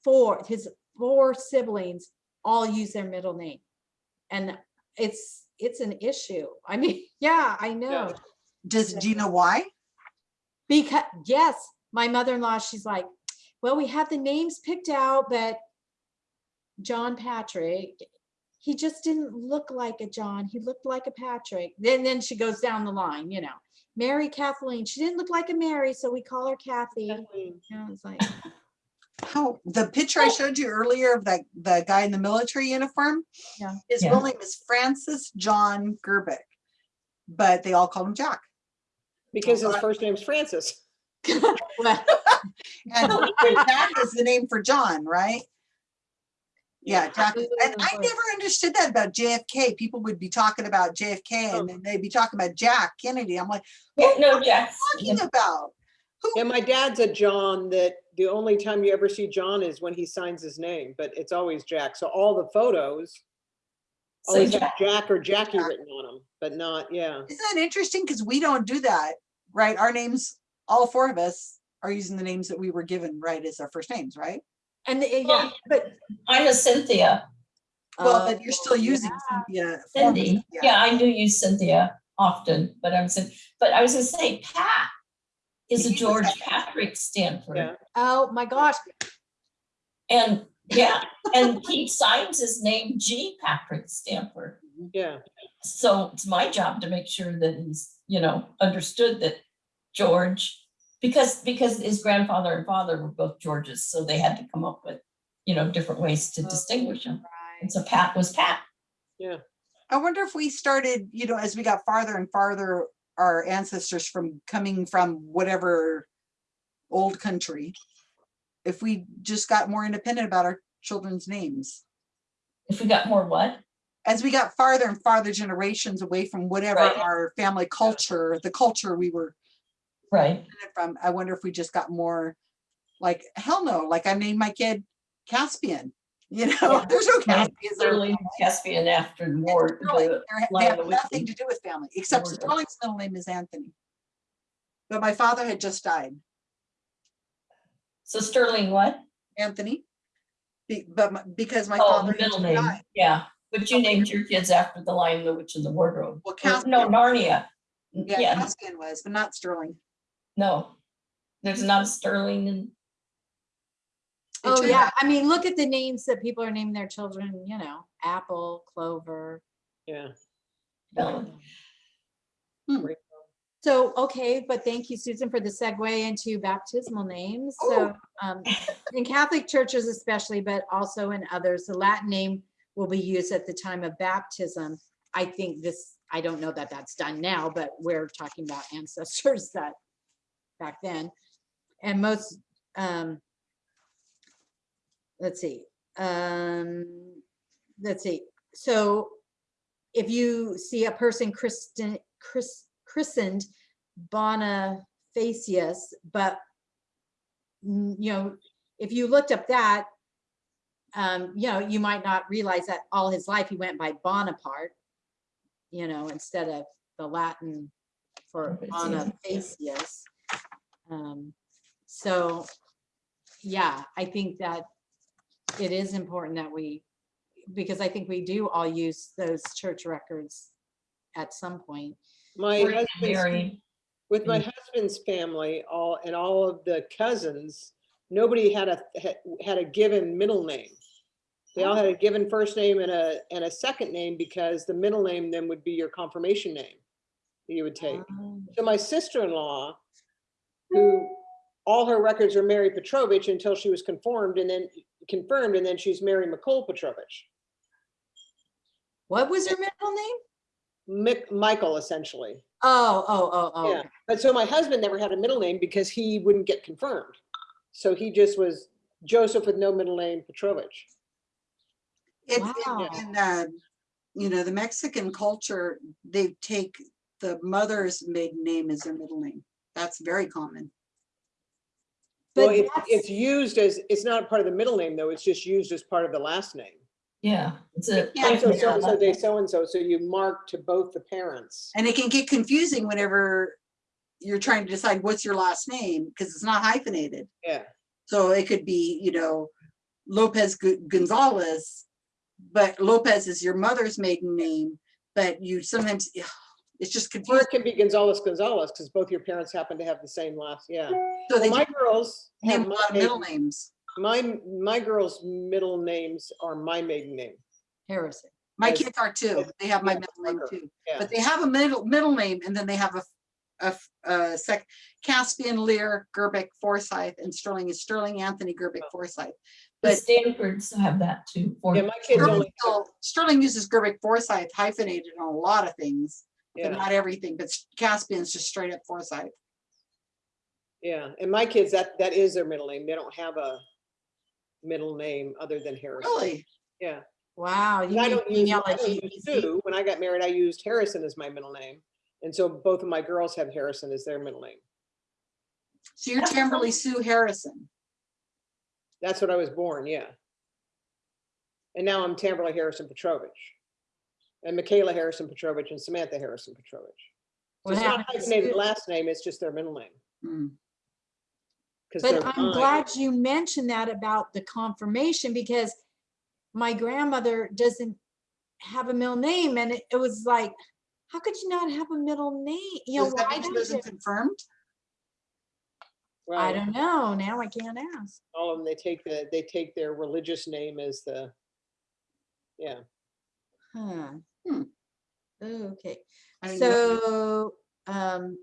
Four, his four siblings all use their middle name. And it's, it's an issue. I mean, yeah, I know. Does, do you know why? Because, yes, my mother-in-law, she's like, well, we have the names picked out, but John Patrick, he just didn't look like a John. He looked like a Patrick. Then, then she goes down the line, you know. Mary Kathleen, she didn't look like a Mary, so we call her Kathy. You know, it's like, How, the picture I oh. showed you earlier of that, the guy in the military uniform? Yeah. His Yeah. real name is Francis John Gerbic, but they all call him Jack. Because his first name's Francis. well, And Jack is the name for John, right? Yeah, Jack. And I never understood that about JFK. People would be talking about JFK Oh. and then they'd be talking about Jack Kennedy. I'm like, Yeah, no, Jack, talking about? Yeah, my dad's a John that the only time you ever see John is when he signs his name, but it's always Jack. So all the photos Say always Jack. Jack or Jackie Jack. written on them, but not, yeah. Isn't that interesting? Because we don't do that, right? Our names, all four of us are using the names that we were given, right, as our first names, right? And, the- yeah, but. I'm a Cynthia, Well, oh, but you're still using yeah. Cynthia. Cindy, yeah. yeah, I do use Cynthia often, but I'm, Cyn- but I was gonna say Pat is a He was George Patrick Stanford. Yeah. Oh, my gosh. And, yeah, and he signs his name G Patrick Stanford. Yeah, So it's my job to make sure that he's, you know, understood that George, because, because his grandfather and father were both Georges, so they had to come up with, you know, different ways to oh, distinguish them. And so Pat was Pat. Yeah. I wonder if we started, you know, as we got farther and farther, our ancestors from coming from whatever old country, if we just got more independent about our children's names. If we got more what? As we got farther and farther generations away from whatever Right. our family culture, the culture we were Right. from, I wonder if we just got more like, hell no, like I named my kid Caspian, you know, Yeah. there's no Caspians. or- Sterling Caspian after the war. The- They have nothing to do with family, except Sterling's middle name is Anthony. But my father had just died, So Sterling what? Anthony. Be- But my- because my Oh, father the middle name, died. yeah. But you named your kids after the Lion, the Witch, and the Wardrobe. Well, Or- No, Narnia. yeah, Yeah, Caspian was, but not Sterling. No. There's not a Sterling in, Oh, yeah. I mean, look at the names that people are naming their children, you know, Apple, Clover. yeah. no. So, okay, but thank you, Susan, for the segue into baptismal names. So, um, in Catholic churches especially, but also in others, the Latin name will be used at the time of baptism. I think this, I don't know that that's done now, but we're talking about ancestors that back then. And most, um, let's see, um, let's see. So if you see a person christen, chris, christened Boniface, Bonifatius, but mm, you know, if you looked up that, um, you know, you might not realize that all his life he went by Bonaparte, you know, instead of the Latin for. Bonifatius. Um, so, yeah, I think that it is important that we, because I think we do all use those church records at some point. My Or husband's, with my husband's family, all, and all of the cousins, nobody had a, had- had a given middle name. They all had a given first name and a, and a second name because the middle name then would be your confirmation name that you would take. Um, So my sister-in-law, who all her records are Mary Petrovich until she was conformed and then confirmed, and then she's Mary McCole Petrovich. What was her middle name? Mick, Michael essentially. Oh, oh, oh, oh. Yeah, but so my husband never had a middle name because he wouldn't get confirmed. So he just was Joseph with no middle name Petrovich. It, Wow. in, in, uh, you know, the Mexican culture, they take the mother's maiden name as their middle name. That's very common. Well, it- it's used as, it's not part of the middle name though, it's just used as part of the last name. yeah, it's a. Yeah, So yeah, so-and-so day so-and-so, so you mark to both the parents. And it can get confusing whenever you're trying to decide what's your last name, because it's not hyphenated. Yeah, So it could be, you know, Lopez Gonzalez, but Lopez is your mother's maiden name, but you sometimes, it's just or it can be Gonzalez Gonzalez because both your parents happen to have the same last, yeah. So Well, my girls have my middle maiden- names. My, my girls' middle names are my maiden name. Harrison. My As- kids are too. They have my yeah, middle name too. Yeah, But they have a middle, middle name and then they have a, a sec, Caspian, Lear, Gerbic Forsyth, and Sterling is Sterling Anthony Gerbeck oh. Forsyth. The But Stanfords have that too. for- yeah, my kids Sterling only, Sterling uses Gerbic Forsyth hyphenated on a lot of things, but not everything, but Caspian's just straight up Forsyth. yeah. And my kids, that, that is their middle name. They don't have a middle name other than Harrison. Really? Yeah. Wow. You I don't use, I genealogy don't use easy? Sue. When I got married, I used Harrison as my middle name. And so both of my girls have Harrison as their middle name. So you're Tamberly Sue Harrison. That's what I was born, yeah. And now I'm Tamberly Harrison Petrovich. And Michaela Harrison Petrovich and Samantha Harrison Petrovich. So What it's not happened to hyphenated Sue? last name, it's just their middle name. Hmm. Because But I'm mine. glad you mentioned that about the confirmation because my grandmother doesn't have a middle name and it, it was like, how could you not have a middle name? You know, Does that why mean she don't wasn't you? confirmed? I don't know. Now I can't ask. All of them, they take the, they take their religious name as the, yeah. Huh. Hmm. Okay. I didn't know. So, um,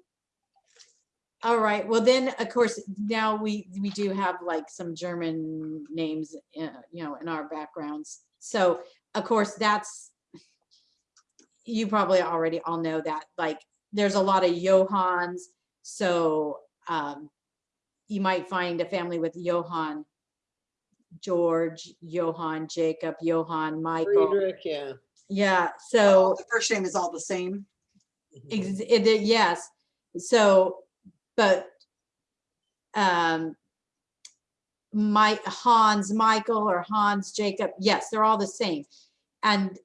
all right, well then, of course, now we, we do have like some German names, uh, you know, in our backgrounds. So, of course, that's, you probably already all know that, like, there's a lot of Johanns. So, um, you might find a family with Johann, George, Johann, Jacob, Johann, Michael. Friedrich, yeah. Yeah, Oh, so The first name is all the same. Ex- it, it- yes, so, but, um, my Hans, Michael or Hans, Jacob, yes, they're all the same. And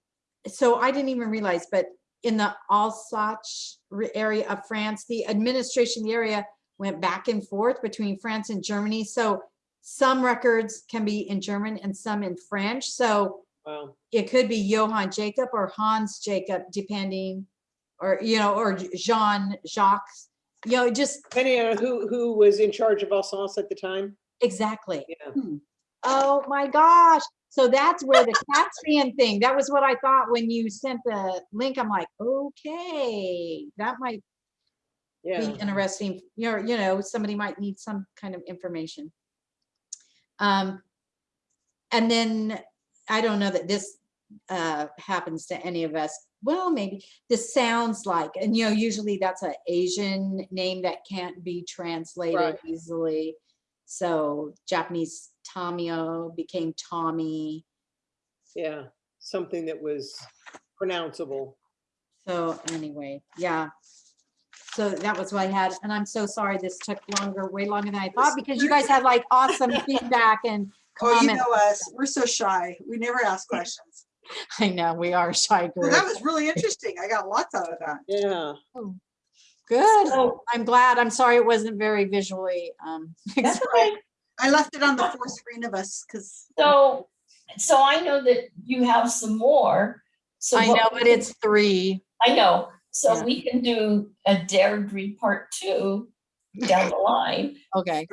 so I didn't even realize, but in the Alsace area of France, the administration, the area went back and forth between France and Germany. So some records can be in German and some in French. So Wow. it could be Johann Jacob or Hans Jacob, depending, or, you know, or Jean Jacques, you know, just Depending on who, who was in charge of Alsace at the time. exactly. Yeah. Oh my gosh. So that's where the Caspian thing, that was what I thought when you sent the link. I'm like, okay, that might be interesting. You know, you know, somebody might need some kind of information. Um, and then I don't know that this uh happens to any of us. Well, maybe this sounds like, and you know, usually that's an Asian name that can't be translated Right. easily. So Japanese Tamio became Tommy. Yeah. Something that was pronounceable. So anyway, yeah. So so that was what I had, and I'm so sorry this took longer, way longer than I thought, because you guys had like awesome feedback and Oh, you know us, we're so shy. We never ask questions. I know, we are a shy Well, group. that was really interesting. I got lots out of that. Yeah. Good. So, I'm glad. I'm sorry it wasn't very visually, um, that's expressive. okay. I left it on the fourth screen of us because So, so I know that you have some more. So I know, but can- it's three. I know, so Yeah. we can do a Deirdre part two down the line Okay.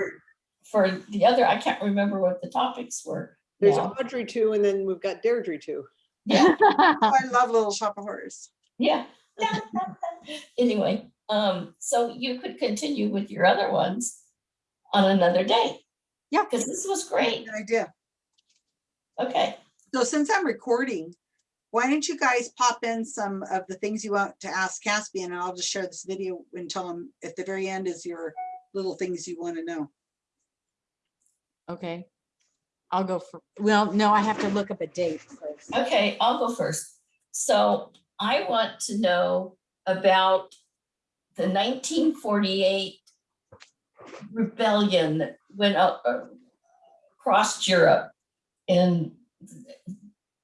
For the other, I can't remember what the topics were. There's now. Audrey too, and then we've got Deirdre too. Yeah, I love Little Shop of Horrors. yeah. Anyway, um, so you could continue with your other ones on another day. Yeah. Because this was great. Good idea. Okay, So since I'm recording, why don't you guys pop in some of the things you want to ask Caspian and I'll just share this video and tell him at the very end is your little things you want to know. Okay. I'll go for, well, no, I have to look up a date first. okay, I'll go first. So I want to know about the nineteen forty-eight rebellion that went up uh, across Europe and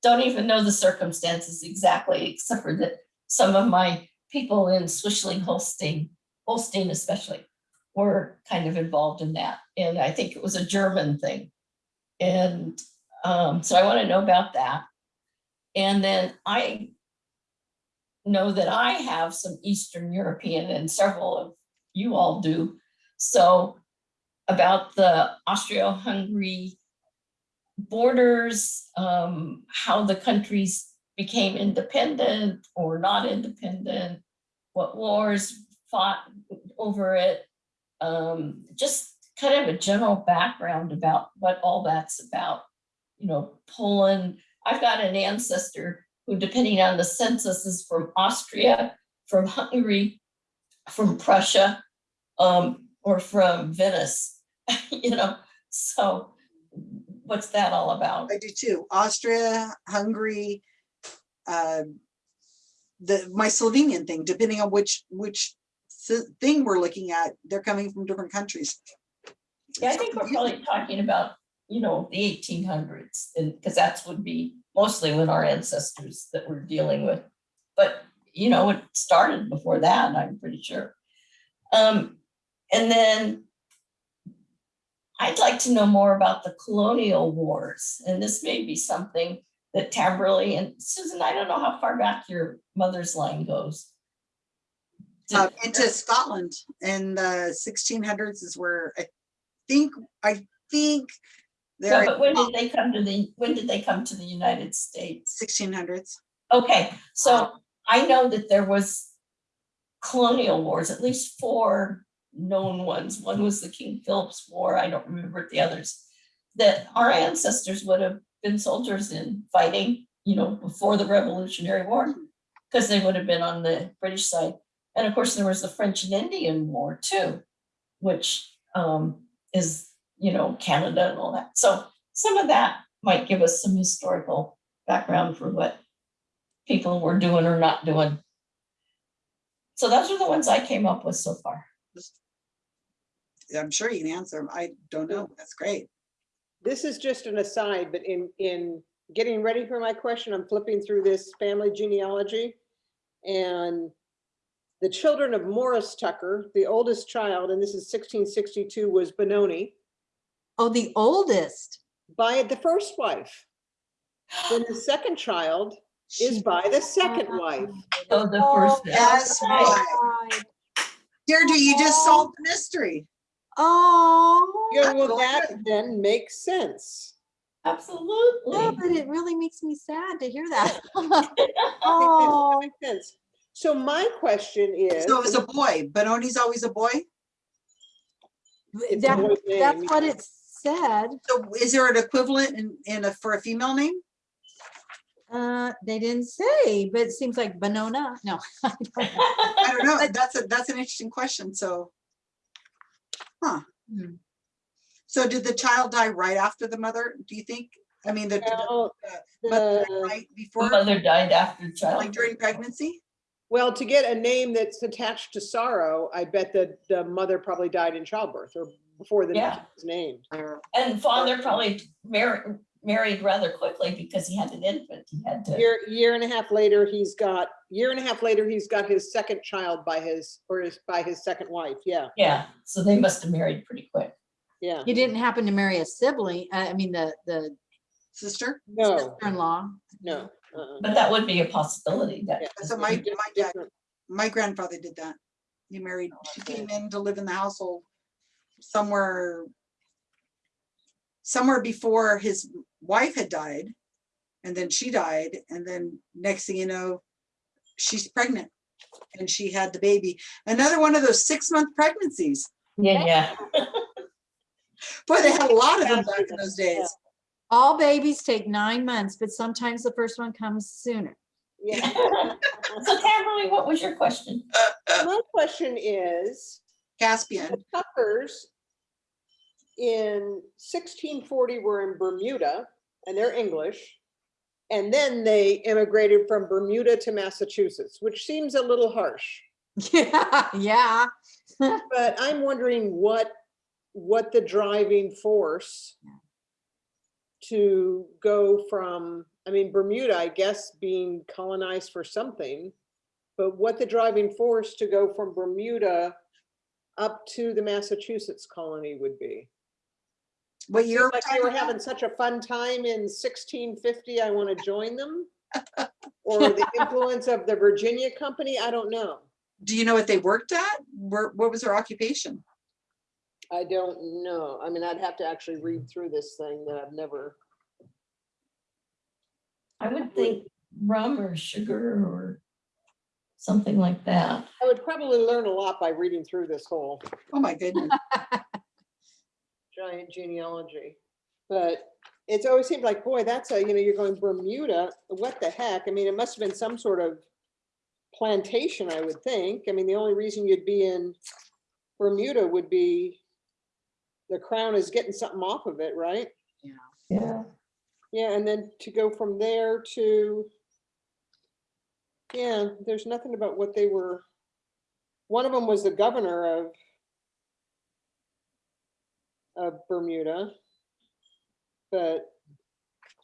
don't even know the circumstances exactly, except for that some of my people in Swishling Holstein, Holstein especially, were kind of involved in that. And I think it was a German thing. And um, so I want to know about that. And then I know that I have some Eastern European and several of you all do. So about the Austro-Hungary borders, um, how the countries became independent or not independent, what wars fought over it. Um, just kind of a general background about what all that's about. You know, Poland, I've got an ancestor who, depending on the census, is from Austria, from Hungary, from Prussia, um, or from Venice, you know, so what's that all about? I do too. Austria, Hungary, uh, the, my Slovenian thing, depending on which, which thing we're looking at, they're coming from different countries. Yeah, I think we're probably talking about, you know, the eighteen hundreds, and, because that's would be mostly when our ancestors that we're dealing with. But, you know, it started before that, I'm pretty sure. Um, and then I'd like to know more about the colonial wars, and this may be something that Tamberly and Susan, I don't know how far back your mother's line goes. Uh, into Scotland in the sixteen hundreds is where I think, I think Yeah, they're but when did they come to the, when did they come to the United States? sixteen hundreds. Okay, so I know that there was colonial wars, at least four known ones. One was the King Philip's War, I don't remember the others. That our ancestors would have been soldiers in fighting, you know, before the Revolutionary War. Because they would have been on the British side. And of course, there was the French and Indian War too, which um is, you know, Canada and all that. So some of that might give us some historical background for what people were doing or not doing. So those are the ones I came up with so far. I'm sure you can answer them. I don't know. That's great. This is just an aside, but in, in getting ready for my question, I'm flipping through this family genealogy. And the children of Morris Tucker, the oldest child, and this is sixteen sixty-two, was Benoni Oh, the oldest. by the first wife. Then the second child is She- by the second oh, wife. So the Oh, first. Yes, Oh, boy. God. Deirdre, you just oh. solved the mystery. Oh, Yeah, well, that then makes sense. yeah, Absolutely. but it really makes me sad to hear that. That Oh, makes sense. So my question is. So it was a boy. Benoni's always a boy. it's a that, boy's that's what it said. So is there an equivalent in, in a, for a female name? Uh, they didn't say, but it seems like Benona. No. I don't know. I don't know. That's a, that's an interesting question. So. Huh. Hmm. So did the child die right after the mother, do you think? I mean, the- the Well, the mother died the- right The before, mother died after the child. like during pregnancy? Well, to get a name that's attached to sorrow, I bet that the mother probably died in childbirth or before the Yeah. was named. And father probably married, married rather quickly because he had an infant. He had to, Year, year and a half later, he's got, year and a half later, he's got his second child by his, or his, by his second wife. Yeah, yeah, so they must have married pretty quick. yeah. You didn't happen to marry a sibling, uh, I mean, the, the Sister? No, sister-in-law? no. Uh-uh. But that would be a possibility that. Yeah. So my, my dad, my grandfather did that. He married, oh, she came in to live in the household somewhere, somewhere before his wife had died. And then she died, and then next thing you know, she's pregnant. And she had the baby. Another one of those six-month pregnancies. Yeah, yeah. Boy, they had a lot of them back in those days. All babies take nine months, but sometimes the first one comes sooner. Yeah. So Tamara, what was your question? My question is, Caspian. the Tuckers in sixteen forty were in Bermuda and they're English. And then they immigrated from Bermuda to Massachusetts, which seems a little harsh. Yeah, yeah. But I'm wondering what, what the driving force to go from, I mean, Bermuda, I guess, being colonized for something, but what the driving force to go from Bermuda up to the Massachusetts colony would be. What year? Like they were having such a fun time in sixteen fifty, I want to join them? Or the influence of the Virginia Company, I don't know. Do you know what they worked at? Where, what was their occupation? I don't know. I mean, I'd have to actually read through this thing that I've never. I would think rum or sugar or something like that. I would probably learn a lot by reading through this whole Oh, my goodness. giant genealogy. But it's always seemed like, boy, that's a, you know, you're going Bermuda, what the heck? I mean, it must have been some sort of plantation, I would think. I mean, the only reason you'd be in Bermuda would be the crown is getting something off of it, right? Yeah. Yeah, Yeah, and then to go from there to, yeah, there's nothing about what they were. One of them was the governor of of Bermuda. But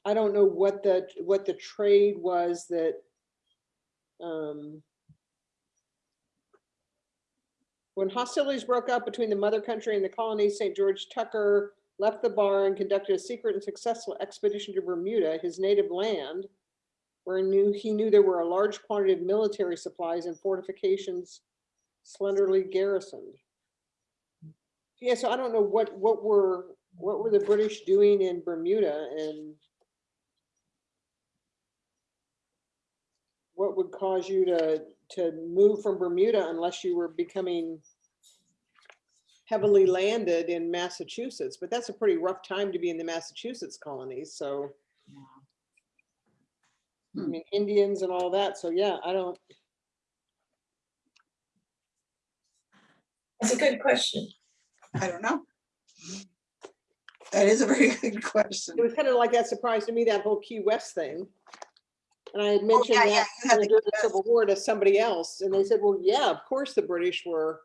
I don't know what the, what the trade was that um when hostilities broke out between the mother country and the colonies, St. George Tucker left the bar and conducted a secret and successful expedition to Bermuda, his native land, where he knew, he knew there were a large quantity of military supplies and fortifications slenderly garrisoned. Yeah, so I don't know what, what were, what were the British doing in Bermuda and what would cause you to, to move from Bermuda unless you were becoming heavily landed in Massachusetts, but that's a pretty rough time to be in the Massachusetts colonies, so. I Hmm. mean, Indians and all that, so yeah, I don't, That's a good question. I don't know. That is a very good question. it was kind of like that surprise to me, that whole Key West thing. And I had mentioned Oh, yeah, yeah, that had during the the Key West. Civil War to somebody else, and they said, well, yeah, of course the British were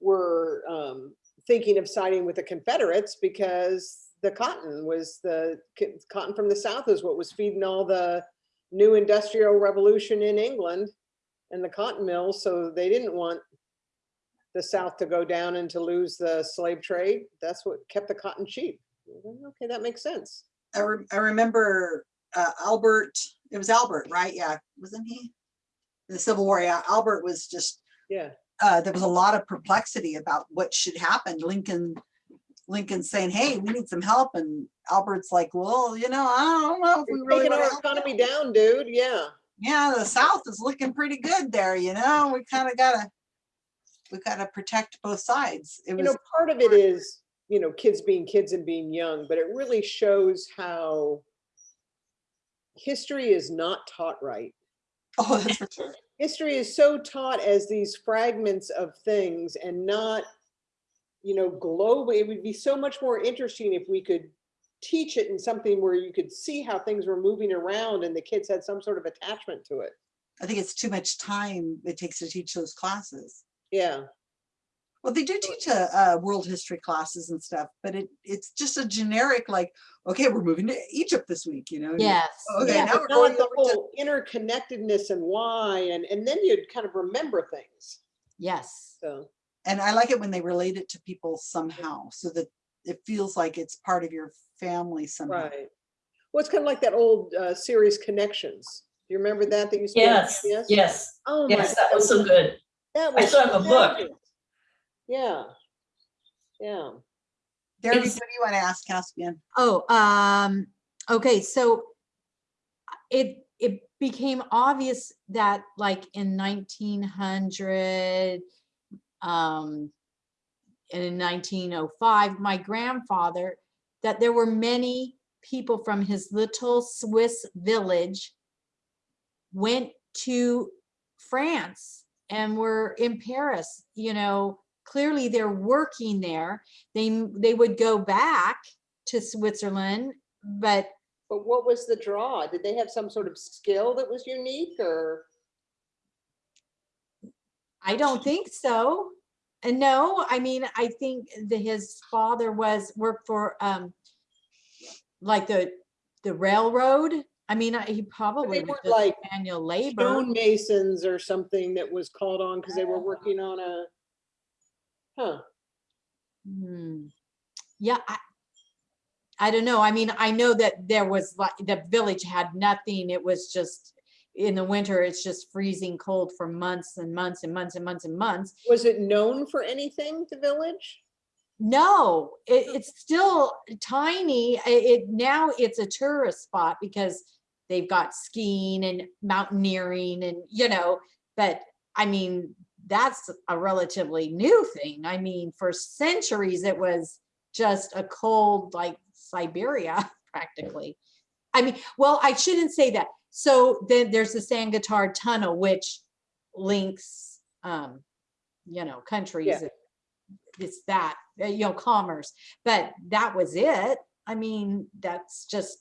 were um, thinking of siding with the Confederates because the cotton was the cotton from the South is what was feeding all the new industrial revolution in England and the cotton mills. So they didn't want the South to go down and to lose the slave trade. That's what kept the cotton cheap. Okay, that makes sense. I, re- I remember uh, Albert, it was Albert, right? Yeah, wasn't he? In the Civil War, yeah, Albert was just, Yeah. uh, there was a lot of perplexity about what should happen. Lincoln, Lincoln saying, hey, we need some help. And Albert's like, well, you know, I don't know if we We're really taking our economy you." down, dude. Yeah. Yeah, the South is looking pretty good there, you know, we kind of gotta, we gotta protect both sides. It You know, was, part of it is, you know, kids being kids and being young, but it really shows how history is not taught right. oh, that's for sure. History is so taught as these fragments of things and not, you know, globally. It would be so much more interesting if we could teach it in something where you could see how things were moving around and the kids had some sort of attachment to it. I think it's too much time it takes to teach those classes. Yeah, Well, they do teach a, uh, world history classes and stuff, but it, it's just a generic, like, okay, we're moving to Egypt this week, you know? and you- Yes. Okay, yeah. now we're not going the over to, whole interconnectedness and why, and, and then you'd kind of remember things, Yes. so. and I like it when they relate it to people somehow, so that it feels like it's part of your family somehow. Right. Well, it's kind of like that old uh, series Connections. Do you remember that that used to be? on Yes, PBS? yes, Oh my. yes, that was so good. That was I was still have a book. Fabulous. Yeah. Yeah. Derby, what do you want to ask Caspian? Oh, um, okay, so it, it became obvious that like in nineteen hundred, um, and in nineteen oh five, my grandfather, that there were many people from his little Swiss village went to France and were in Paris, you know, clearly they're working there. They, they would go back to Switzerland, but But what was the draw? Did they have some sort of skill that was unique or? I don't think so. And no, I mean, I think that his father was, worked for, um, like the, the railroad. I mean, he probably was like manual labor. stonemasons or something that was called on because they were working on a. Huh, Hmm. Yeah, I, I don't know. I mean, I know that there was like, the village had nothing. It was just, in the winter, it's just freezing cold for months and months and months and months and months. was it known for anything, the village? No, it, it's still tiny. I- It, now it's a tourist spot because they've got skiing and mountaineering and, you know, but I mean, that's a relatively new thing. I mean, for centuries, it was just a cold like Siberia practically. I mean, well, I shouldn't say that. So then there's the San Tunnel, which links, um, you know, countries. Yeah. It's that, you know, commerce, but that was it. I mean, that's just.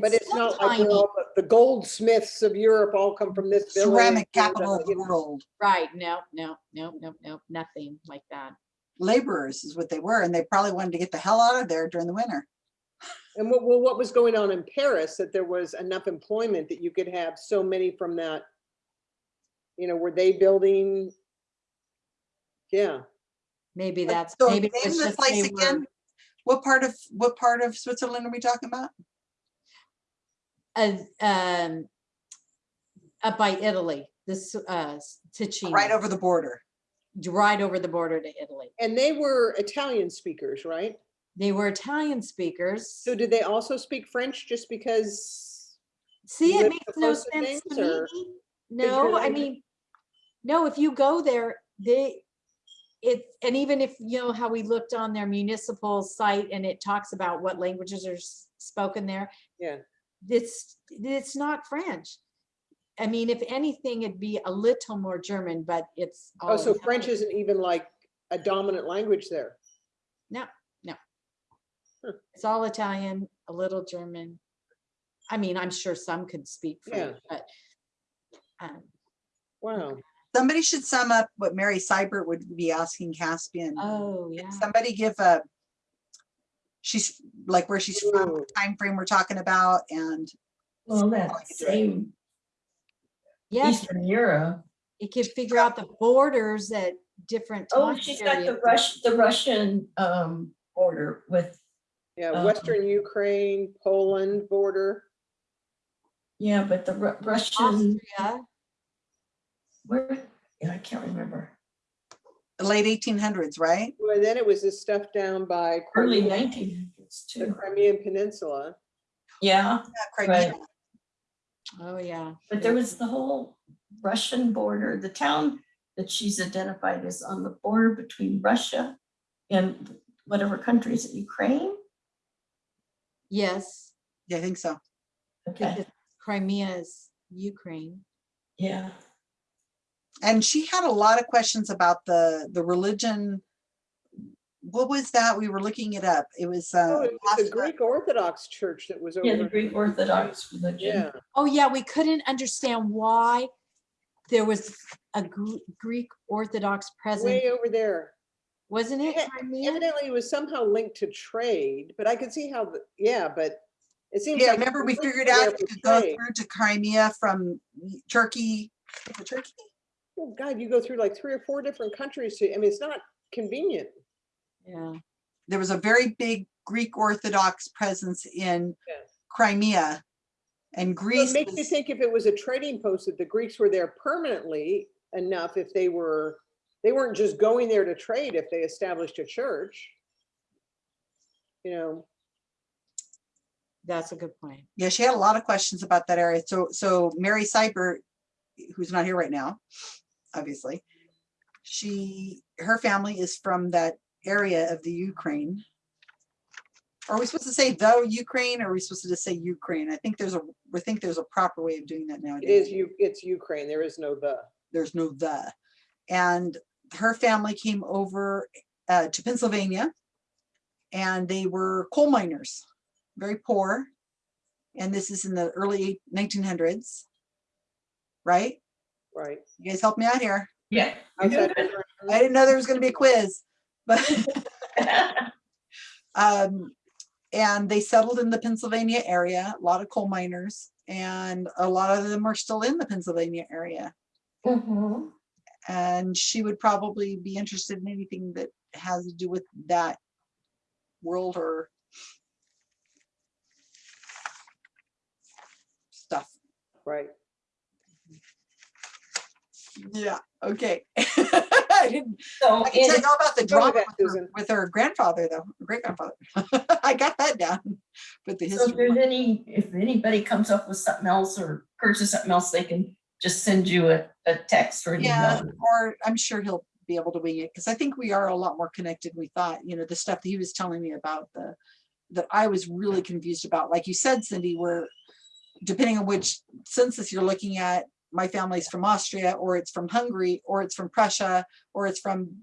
But it's still not like tiny. well, the- the goldsmiths of Europe all come from this village. Ceramic and, capital of the world. Right, no, no, no, no, no, nothing like that. Laborers is what they were, and they probably wanted to get the hell out of there during the winter. And what, well, what was going on in Paris, that there was enough employment that you could have so many from that? You know, were they building? Yeah, Maybe that's, so maybe it name the just place they were, again? What part of, what part of Switzerland are we talking about? Uh, um, up by Italy, this, uh, Ticino. Right over the border. Right over the border to Italy. and they were Italian speakers, right? They were Italian speakers. So did they also speak French just because? See, it makes no sense to me. No, I mean, no, if you go there, they, it, and even if, you know, how we looked on their municipal site and it talks about what languages are spoken there. Yeah. It's, it's not French. I mean, if anything, it'd be a little more German, but it's. Oh, all so French Italian. isn't even like a dominant language there? No, no. Huh. It's all Italian, a little German. I mean, I'm sure some could speak Yeah. French, but. um, Wow. Somebody should sum up what Mary Seibert would be asking Caspian. Oh, yeah. Somebody give a, she's like where she's from, Ooh. time frame we're talking about and Well, that I could do it. same Yes, Eastern Europe. it could figure out the borders at different Oh, time she's got the periods. Rush, the Russian um border with, Yeah, Um, Western Ukraine, Poland border. yeah, but the Ru- Russian, Austria, where, yeah, I can't remember. The late eighteen hundreds, right? Well, then it was this stuff down by Early Crimea- nineteen hundreds the. Crimean Peninsula. Yeah, Yeah, Crimea. oh, yeah. but there was the whole Russian border, the town that she's identified as on the border between Russia and whatever country countries, Ukraine? Yes, Yeah, I think so. Okay, Crimea is Ukraine. yeah. And she had a lot of questions about the, the religion what was that? We were looking it up. It was, Oh, uh, it was the Greek Orthodox Church that was over. Yeah, the Greek Orthodox religion. Yeah, Oh, yeah, we couldn't understand why there was a Greek Orthodox presence, way over there. wasn't it? Yeah, Crimea? Evidently, it was somehow linked to trade, but I could see how, the- yeah, but it seems yeah, like. remember we figured out there you for could go through to Crimea from Turkey. is it Turkey? Oh, God, you go through like three or four different countries to, I mean, it's not convenient. Yeah. There was a very big Greek Orthodox presence in Yeah. Crimea. And So Greece It makes me was- think if it was a trading post, that the Greeks were there permanently enough, if they were, they weren't just going there to trade if they established a church. You know, That's a good point. Yeah, she had a lot of questions about that area. So, so Mary Seibert, who's not here right now, obviously, she, her family is from that area of the Ukraine. Are we supposed to say the Ukraine or are we supposed to just say Ukraine? I think there's a, we think there's a proper way of doing that it nowadays. is you, it's Ukraine, there is no the. There's no the. And her family came over uh, to Pennsylvania and they were coal miners, very poor. And this is in the early 1900s, right? Right. You guys help me out here. Yeah. Outside of I didn't know there was going to be a quiz, but um, and they settled in the Pennsylvania area, a lot of coal miners, and a lot of them are still in the Pennsylvania area. Mhm. And she would probably be interested in anything that has to do with that world or stuff. Right. Yeah, okay. I didn't, So I can tell you all about the drama with her, with her grandfather though, great grandfather. I got that down, but the so if history. there's any, if anybody comes up with something else or purchase something else, they can just send you a, a text or Yeah, email. or I'm sure he'll be able to wing it, because I think we are a lot more connected. We thought, you know, the stuff that he was telling me about the, that I was really confused about, like you said, Cindy, where depending on which census you're looking at, my family's from Austria, or it's from Hungary, or it's from Prussia, or it's from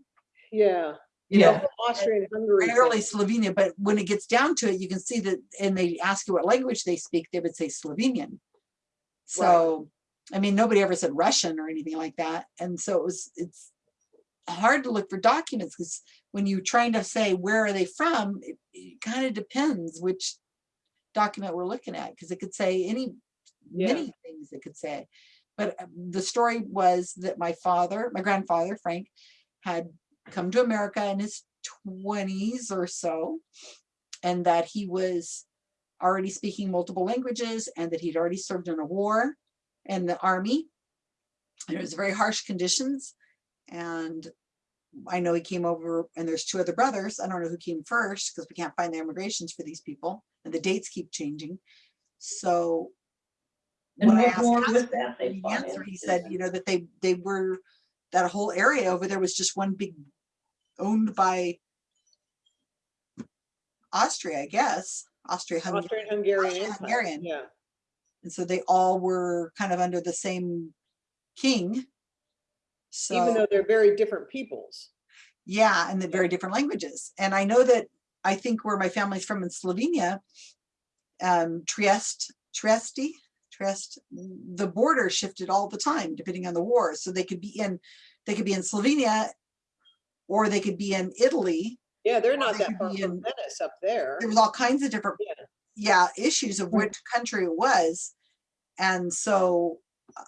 Yeah. you know, Austria and Hungary. rarely Slovenia, but when it gets down to it, you can see that, and they ask you what language they speak, they would say Slovenian. So, I mean, nobody ever said Russian or anything like that. And so it was, it's hard to look for documents because when you're trying to say, where are they from? It, it kind of depends which document we're looking at, because it could say any, Yeah. many things it could say. But uh, the story was that my father, my grandfather, Frank, had come to America in his twenties or so. And that he was already speaking multiple languages and that he'd already served in a war in the army. And it was very harsh conditions. And I know he came over and there's two other brothers. I don't know who came first because we can't find the immigrations for these people and the dates keep changing. So and when I what asked more with that? they the answer, he said, you know, that they, they were, that whole area over there was just one big, owned by Austria, I guess, Austria, Hungary. Austrian Hungarian. Empire, Austro-Hungarian. Yeah. And so they all were kind of under the same king. So Even though they're very different peoples. yeah, and the very different languages. And I know that, I think where my family's from in Slovenia, um, Trieste, Trieste, Trieste, the border shifted all the time depending on the war. So they could be in, they could be in Slovenia or they could be in Italy. Yeah, they're not they that far from in- Venice up there. There was all kinds of different, Yeah. yeah, issues of which country it was. And so.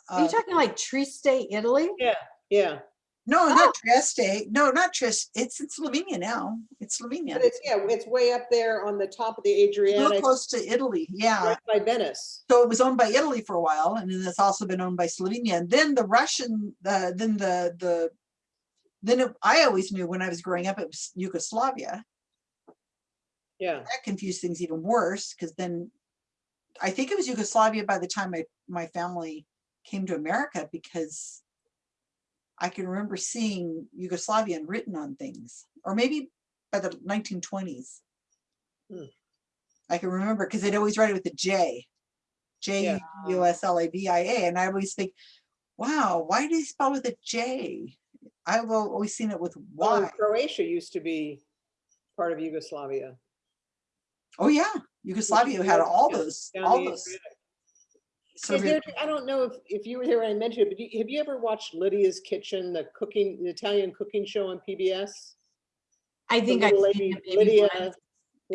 Are you uh, talking like Trieste, Italy? Yeah, yeah. No, Oh. not Trieste. No, not Trieste. It's in Slovenia now. It's Slovenia. But it's, yeah, it's way up there on the top of the Real Adriatic, close to Italy, yeah. right by Venice. So it was owned by Italy for a while, and then it's also been owned by Slovenia. And then the Russian, uh, then the the, then it, I always knew when I was growing up it was Yugoslavia. Yeah, That confused things even worse because then I think it was Yugoslavia by the time my my family came to America because I can remember seeing Yugoslavian written on things, or maybe by the 1920s. Hmm. I can remember because they'd always write it with a J, J. U S L A V I A, and I always think, wow, why do they spell with a J? I've always seen it with Y. well, Croatia used to be part of Yugoslavia. Oh, yeah. Yugoslavia had all those, all those. Is there, I don't know if, if you were there when I mentioned it, but you- have you ever watched Lidia's Kitchen, the cooking, the Italian cooking show on PBS? I think seen lady, Lidia, once.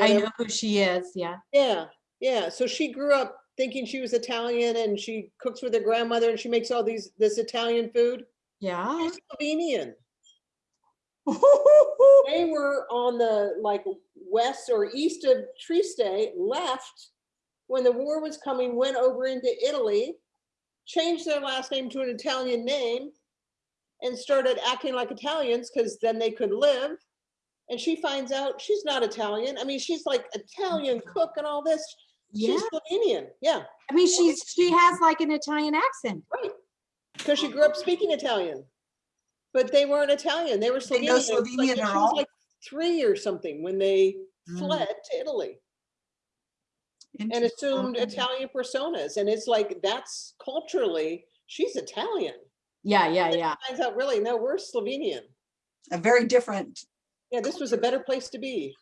I know who she is, yeah. Yeah, yeah. So she grew up thinking she was Italian and she cooks with her grandmother and she makes all these, this Italian food. Yeah. She's Slovenian. They were on the like west or east of Trieste, left when the war was coming, went over into Italy, changed their last name to an Italian name and started acting like Italians because then they could live. And she finds out she's not Italian. I mean, she's like Italian cook and all this. Yeah, She's Slovenian. Yeah, I mean, she's, she has like an Italian accent. right. Because she grew up speaking Italian. But they weren't Italian. They were They know Slovenian. Like- Slovenian she was like Three or something when they Mm, fled to Italy and assumed Italian personas. And it's like, that's culturally, she's Italian. Yeah, yeah, yeah. Finds out really, no, we're Slovenian. A very different, Yeah, this was a better place to be.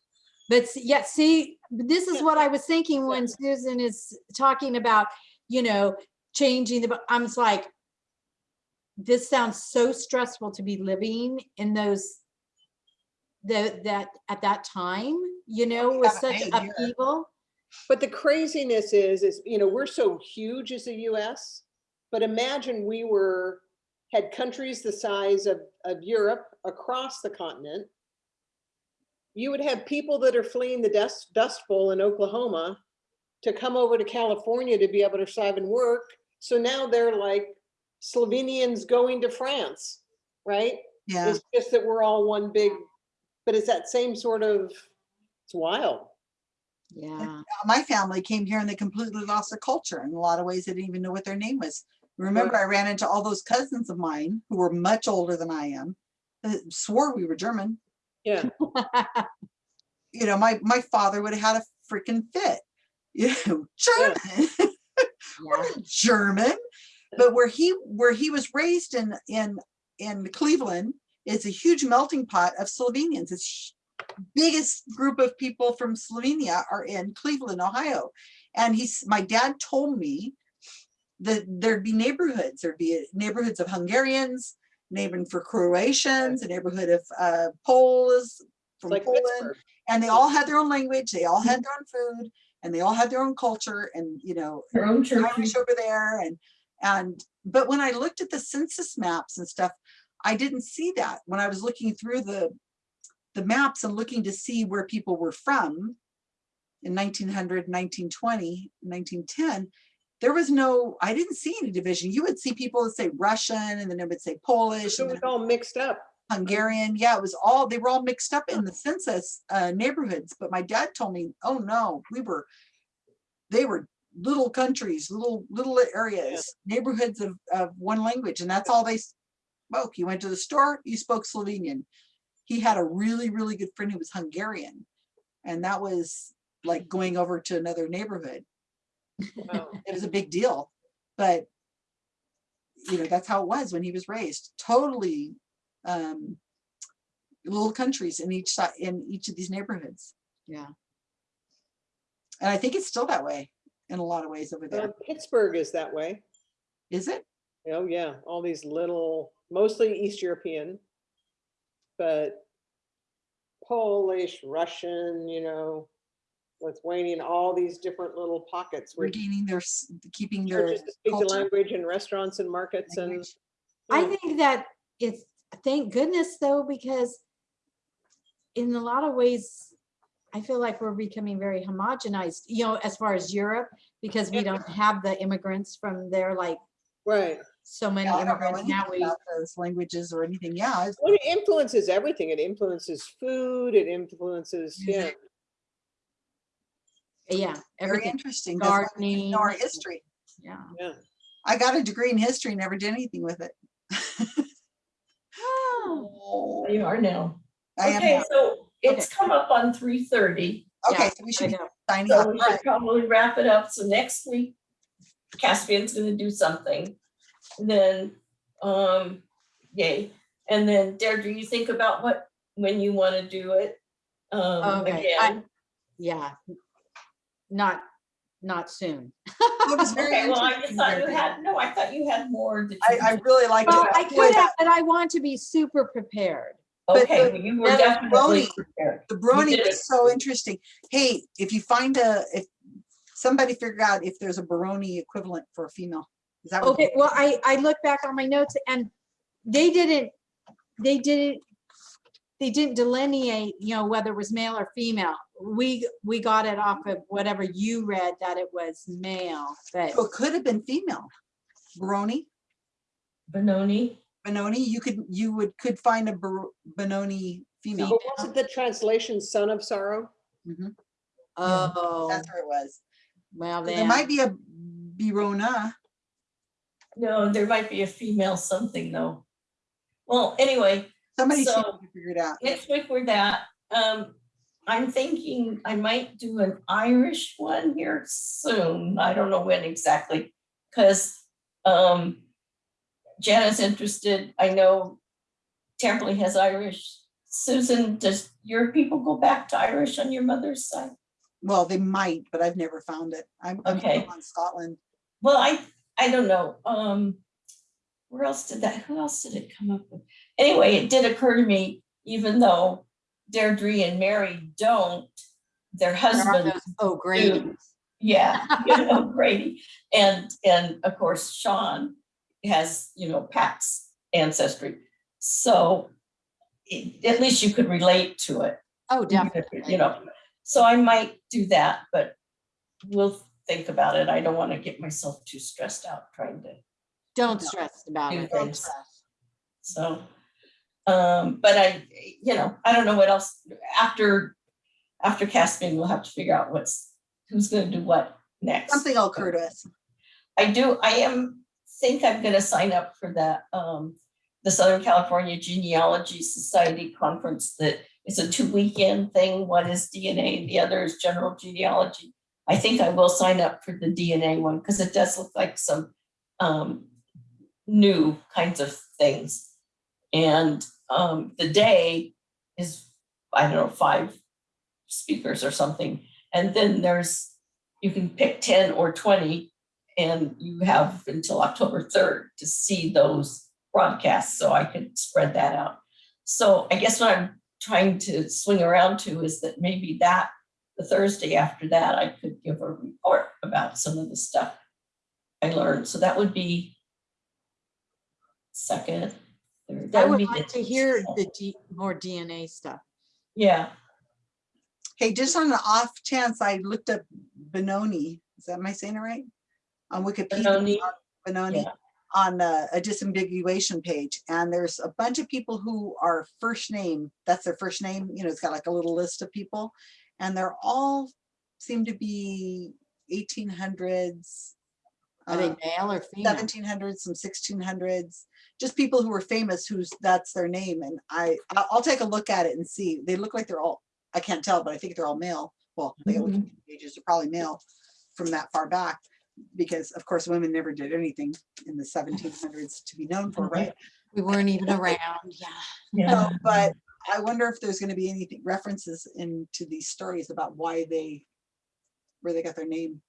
But yeah, see, this is what I was thinking when Susan is talking about, you know, changing the, I'm just like, this sounds so stressful to be living in those, the, that, at that time, you know, with such upheaval. But the craziness is, is, you know, we're so huge as the US, but imagine we were, had countries the size of, of Europe across the continent. You would have people that are fleeing the dust, dust bowl in Oklahoma to come over to California to be able to survive and work. So now they're like Slovenians going to France, right? yeah. It's just that we're all one big, but it's that same sort of, it's wild. Yeah, uh, My family came here and they completely lost their culture. In a lot of ways, they didn't even know what their name was. Remember, I ran into all those cousins of mine who were much older than I am, that swore we were German. Yeah. You know, my, my father would have had a freaking fit. You know, German. yeah. We're not German, but where he where he was raised in in in Cleveland, it's a huge melting pot of Slovenians. It's biggest group of people from Slovenia are in Cleveland, Ohio, and he's my dad told me that there'd be neighborhoods. There'd be neighborhoods of Hungarians, neighborhood for Croatians, a neighborhood of uh, Poles from like Poland Pittsburgh. and they all had their own language, they all had their own food, and they all had their own culture, and you know, Her own church. Over there, and and but when I looked at the census maps and stuff, I didn't see that when I was looking through the the maps and looking to see where people were from in 1900, 1920, 1910. There was no, I didn't see any division. You would see people that say Russian, and then it would say Polish, it was all mixed up. Hungarian. Yeah, it was all, they were all mixed up in the census uh, neighborhoods. But my dad told me, oh no, we were, they were little countries, little, little areas, neighborhoods of, of one language. And that's all they spoke. You went to the store, you spoke Slovenian. He had a really, really good friend who was Hungarian. And that was like going over to another neighborhood. Wow. It was a big deal. But you know, that's how it was when he was raised. Totally um, little countries in each side, in each of these neighborhoods. Yeah. And I think it's still that way in a lot of ways over Uh, there. Pittsburgh is that way. Is it? Oh, yeah, all these little, mostly East European, but Polish, Russian, you know, Lithuanian, all these different little pockets where Regaining their, keeping their speak the language in restaurants and markets and. language. I think that it's, thank goodness though, because in a lot of ways, I feel like we're becoming very homogenized, you know, as far as Europe, because we Yeah. don't have the immigrants from there, like Right. So many Yeah, I don't know immigrants now. We, about those languages or anything. Yeah, it's- Well, it influences everything. It influences food, it influences, yeah. Yeah, very everything, interesting. 'cause we gardening. know Our history. Yeah. Yeah. I got a degree in history, never did anything with it. Oh, You are now. I am Okay, now. so it's come up on three thirty, Okay, yeah, so we should be know. signing off. so we should right. probably wrap it up. So next week, Caspian's gonna do something. Then, um, yay. And then Deirdre, you think about what, when you wanna do it. Um, Okay, I- again. Yeah. Not, not soon. It was very Okay, well, I just interesting, thought you had, no, I thought you had more I. I really like Well, I it. Boy, could have, but I want to be super prepared. but Okay, the- well, you were that definitely brony- prepared. The brony did was so interesting. Hey, if you find a, if somebody figure out if there's a Benoni equivalent for a female. Is that what? Okay, well, I, I look back on my notes and they didn't, they didn't, they didn't delineate, you know, whether it was male or female. We, we got it off of whatever you read that it was male, but Oh, It could have been female. Baroni, Benoni, Benoni, you could, you would, could find a Benoni female. But wasn't the translation son of sorrow? Mhm, oh, That's where it was. well There might be a Birona. No, there might be a female something though. Well, anyway, Somebody So- can figure it out. we're that, um, I'm thinking I might do an Irish one here soon. I don't know when exactly. Cause, um, Janet's interested. I know Tamberly has Irish. Susan, does your people go back to Irish on your mother's side? Well, they might, but I've never found it. I'm, I'm Okay. on Scotland. Well, I, I don't know, um, where else did that, who else did it come up with? Anyway, it did occur to me, even though Deirdre and Mary don't, their husbands, those O'Grady. yeah, you know, Grady. And, and of course, Sean has, you know, Pat's ancestry. So it- at least you could relate to it Oh, definitely. You know, so I might do that, but we'll think about it. I don't want to get myself too stressed out trying to, Don't No. stress about it. Don't stress. so. Um, but I, you know, I don't know what else, after, after casting, we'll have to figure out what's, who's gonna do what next. Something will occur to us. I do, I am, think I'm gonna sign up for that, um, the Southern California Genealogy Society Conference that is a two weekend thing. One is DNA the other is general genealogy. I think I will sign up for the DNA one because it does look like some, um, new kinds of things. And, um, the day is, I don't know, five speakers or something. And then there's, you can pick ten or twenty and you have until October third to see those broadcasts, so I could spread that out. So I guess what I'm trying to swing around to is that maybe that, the Thursday after that, I could give a report about some of the stuff I learned, so that would be second, third. that I would be like to hear the D, more DNA stuff. Yeah, Hey, just on the off chance, I looked up Benoni. Is that, am I saying it right? On Wikipedia. Benoni, on Benoni, yeah. on a, a disambiguation page. And there's a bunch of people who are first name, that's their first name, you know, it's got like a little list of people. And they're all seem to be eighteen hundreds. Are they male or female? Seventeen hundreds, some sixteen hundreds, just people who were famous whose, that's their name. And I, I'll, I'll take a look at it and see. They look like they're all, I can't tell, but I think they're all male. Well, they got Mhm. Wikipedia pages are probably male from that far back. Because of course, women never did anything in the seventeen hundreds to be known for, right? We weren't even around, yeah. yeah. No, but I wonder if there's gonna be anything, references into these stories about why they, where they got their name.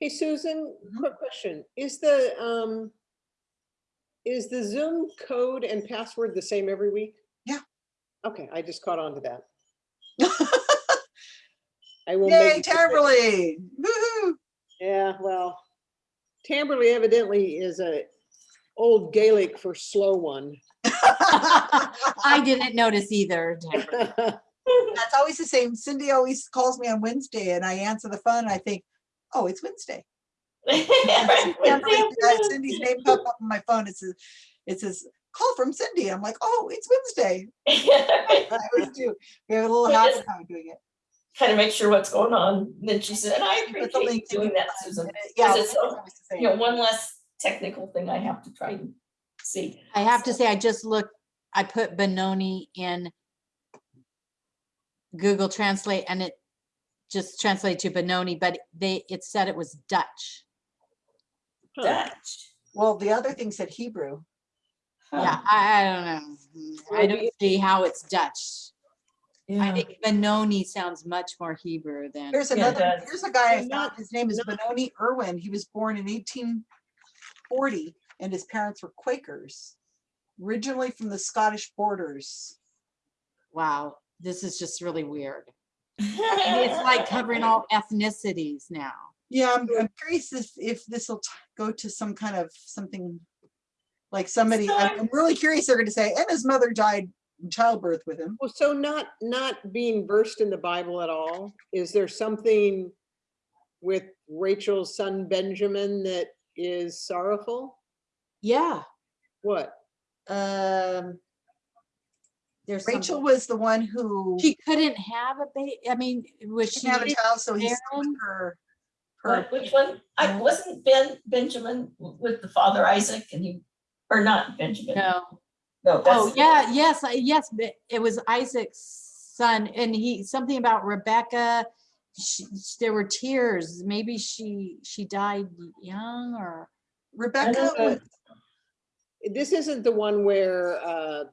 Hey, Susan, Mhm. quick question. Is the, um, is the Zoom code and password the same every week? Yeah. Okay, I just caught on to that. I will Yay, make. Tamberly. Yeah, well, Tamberly evidently is a old Gaelic for slow one. I didn't notice either. Deborah. That's always the same. Cindy always calls me on Wednesday and I answer the phone and I think, oh, it's Wednesday. Tamberly, Cindy's name popped up on my phone. It says, it says, call from Cindy. I'm like, oh, it's Wednesday. I always do. We have a little So habit just- of doing it. Kind of make sure what's going on. And then she said, and I Put the appreciate you doing that, Susan. Yeah. it's it's so- always the same. You know, one less technical thing I have to try and see. I have to say, I just looked, I put Benoni in Google Translate and it just translated to Benoni, but they, it said it was Dutch. Huh. Dutch. Well, the other thing said Hebrew. Huh. Yeah, I, I don't know. Hmm, I don't see how it's Dutch. I think Benoni sounds much more Hebrew than. There's another, does. here's a guy, I found, his name is Benoni Irwin. He was born in eighteen forty and his parents were Quakers. Originally from the Scottish borders. Wow, this is just really weird. And It's like covering all ethnicities now. Yeah, I'm, I'm curious if, if this will go to some kind of something. Like somebody, I'm I'm really curious, they're gonna say, and his mother died in childbirth with him. Well, so not, not being versed in the Bible at all, is there something with Rachel's son Benjamin that is sorrowful? Yeah, What? Um, there's Rachel something- was the one who She couldn't have a baby. I mean, was she? didn't have a child, so he's her. Her, What, which one? I wasn't Ben, Benjamin with the father Isaac and he, or not Benjamin? No. No, Oh, that's, yeah, yes, yes, it was Isaac's son and he, something about Rebecca. She, there were tears. Maybe she, she died young or, Rebecca, was- This isn't the one where uh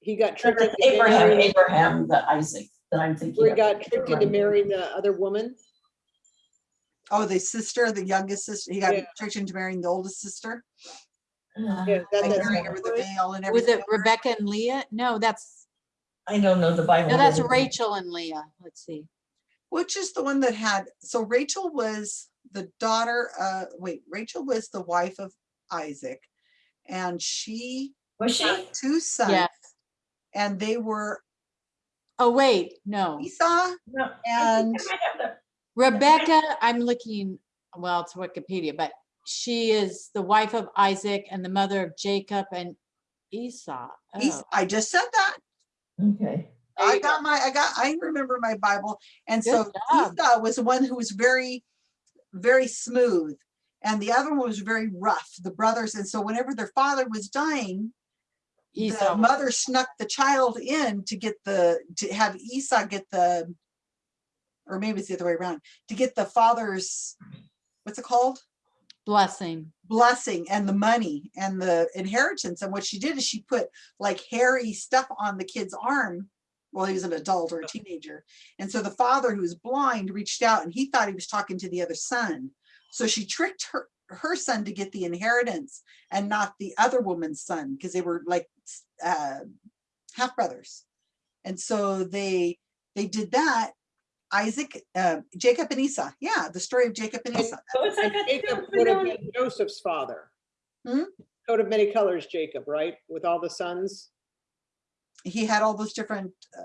he got tricked into Abraham, marrying- Abraham, the Isaac that I'm thinking where he of. got tricked into marrying the other woman. oh, the sister, the youngest sister, he got Yeah. tricked into marrying the oldest sister. Uh, Yeah, that- that's marrying with the veil and was it Rebecca and Leah? No, that's, I don't know the Bible. no, that's. Rachel and Leah. Let's see. Which is the one that had, so Rachel was the daughter, uh, wait, Rachel was the wife of Isaac. And she Was she? had two sons Yes. and they were Oh, wait, no. Esau No. And I might have the- Rebecca, I'm looking, well, it's Wikipedia, but she is the wife of Isaac and the mother of Jacob and Esau. Es- Oh, I just said that. Okay. I you go. got my, I got, I remember my Bible. And so job. Esau was the one who was very, very smooth. And the other one was very rough, the brothers. And so whenever their father was dying, the mother snuck the child in to get the, to have Esau get the, or maybe it's the other way around, to get the father's, what's it called? Blessing. blessing and the money and the inheritance. And what she did is she put like hairy stuff on the kid's arm. Well, he was an adult or a teenager. And so the father who was blind reached out and he thought he was talking to the other son. So she tricked her, her son to get the inheritance and not the other woman's son because they were like uh, half brothers. And so they they did that. Isaac, uh, Jacob and Esau. Yeah, the story of Jacob and And- Esau. So it's And like Jacob would have been Joseph's father. Hmm? Coat of many colors, Jacob, right? With all the sons. he had all those different uh,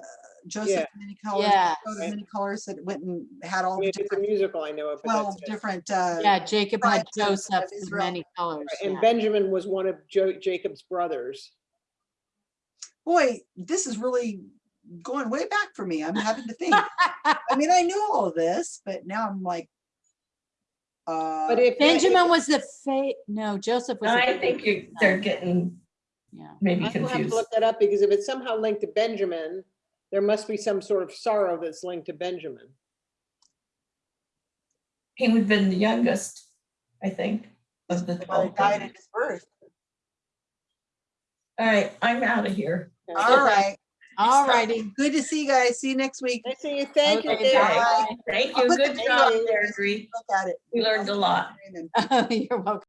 Joseph Yeah. many colors, Yeah. Right. many colors that went and had all I the mean, it's a different musical, I know it, but twelve different. Uh, Yeah, Jacob had tribes of- of Joseph of many colors. And yeah. Benjamin was one of Jo- Jacob's brothers. Boy, this is really going way back for me. I'm having to think. I mean, I knew all of this, but now I'm like, uh, But if. Benjamin was the fa, no, Joseph was. the I think you, favorite they're getting Yeah. maybe I will have to look that up because if it's somehow linked to Benjamin, there must be some sort of sorrow that's linked to Benjamin. He would have been the youngest, I think, of the father twelve. died at his birth. All right, I'm out of here. All right. All righty. Good to see you guys. See you next week. I see you. Thank you, Okay, David. bye. Thank I'll you. put the Good video job in there, there so you Bree. can Look at it. We learned a lot. You're welcome.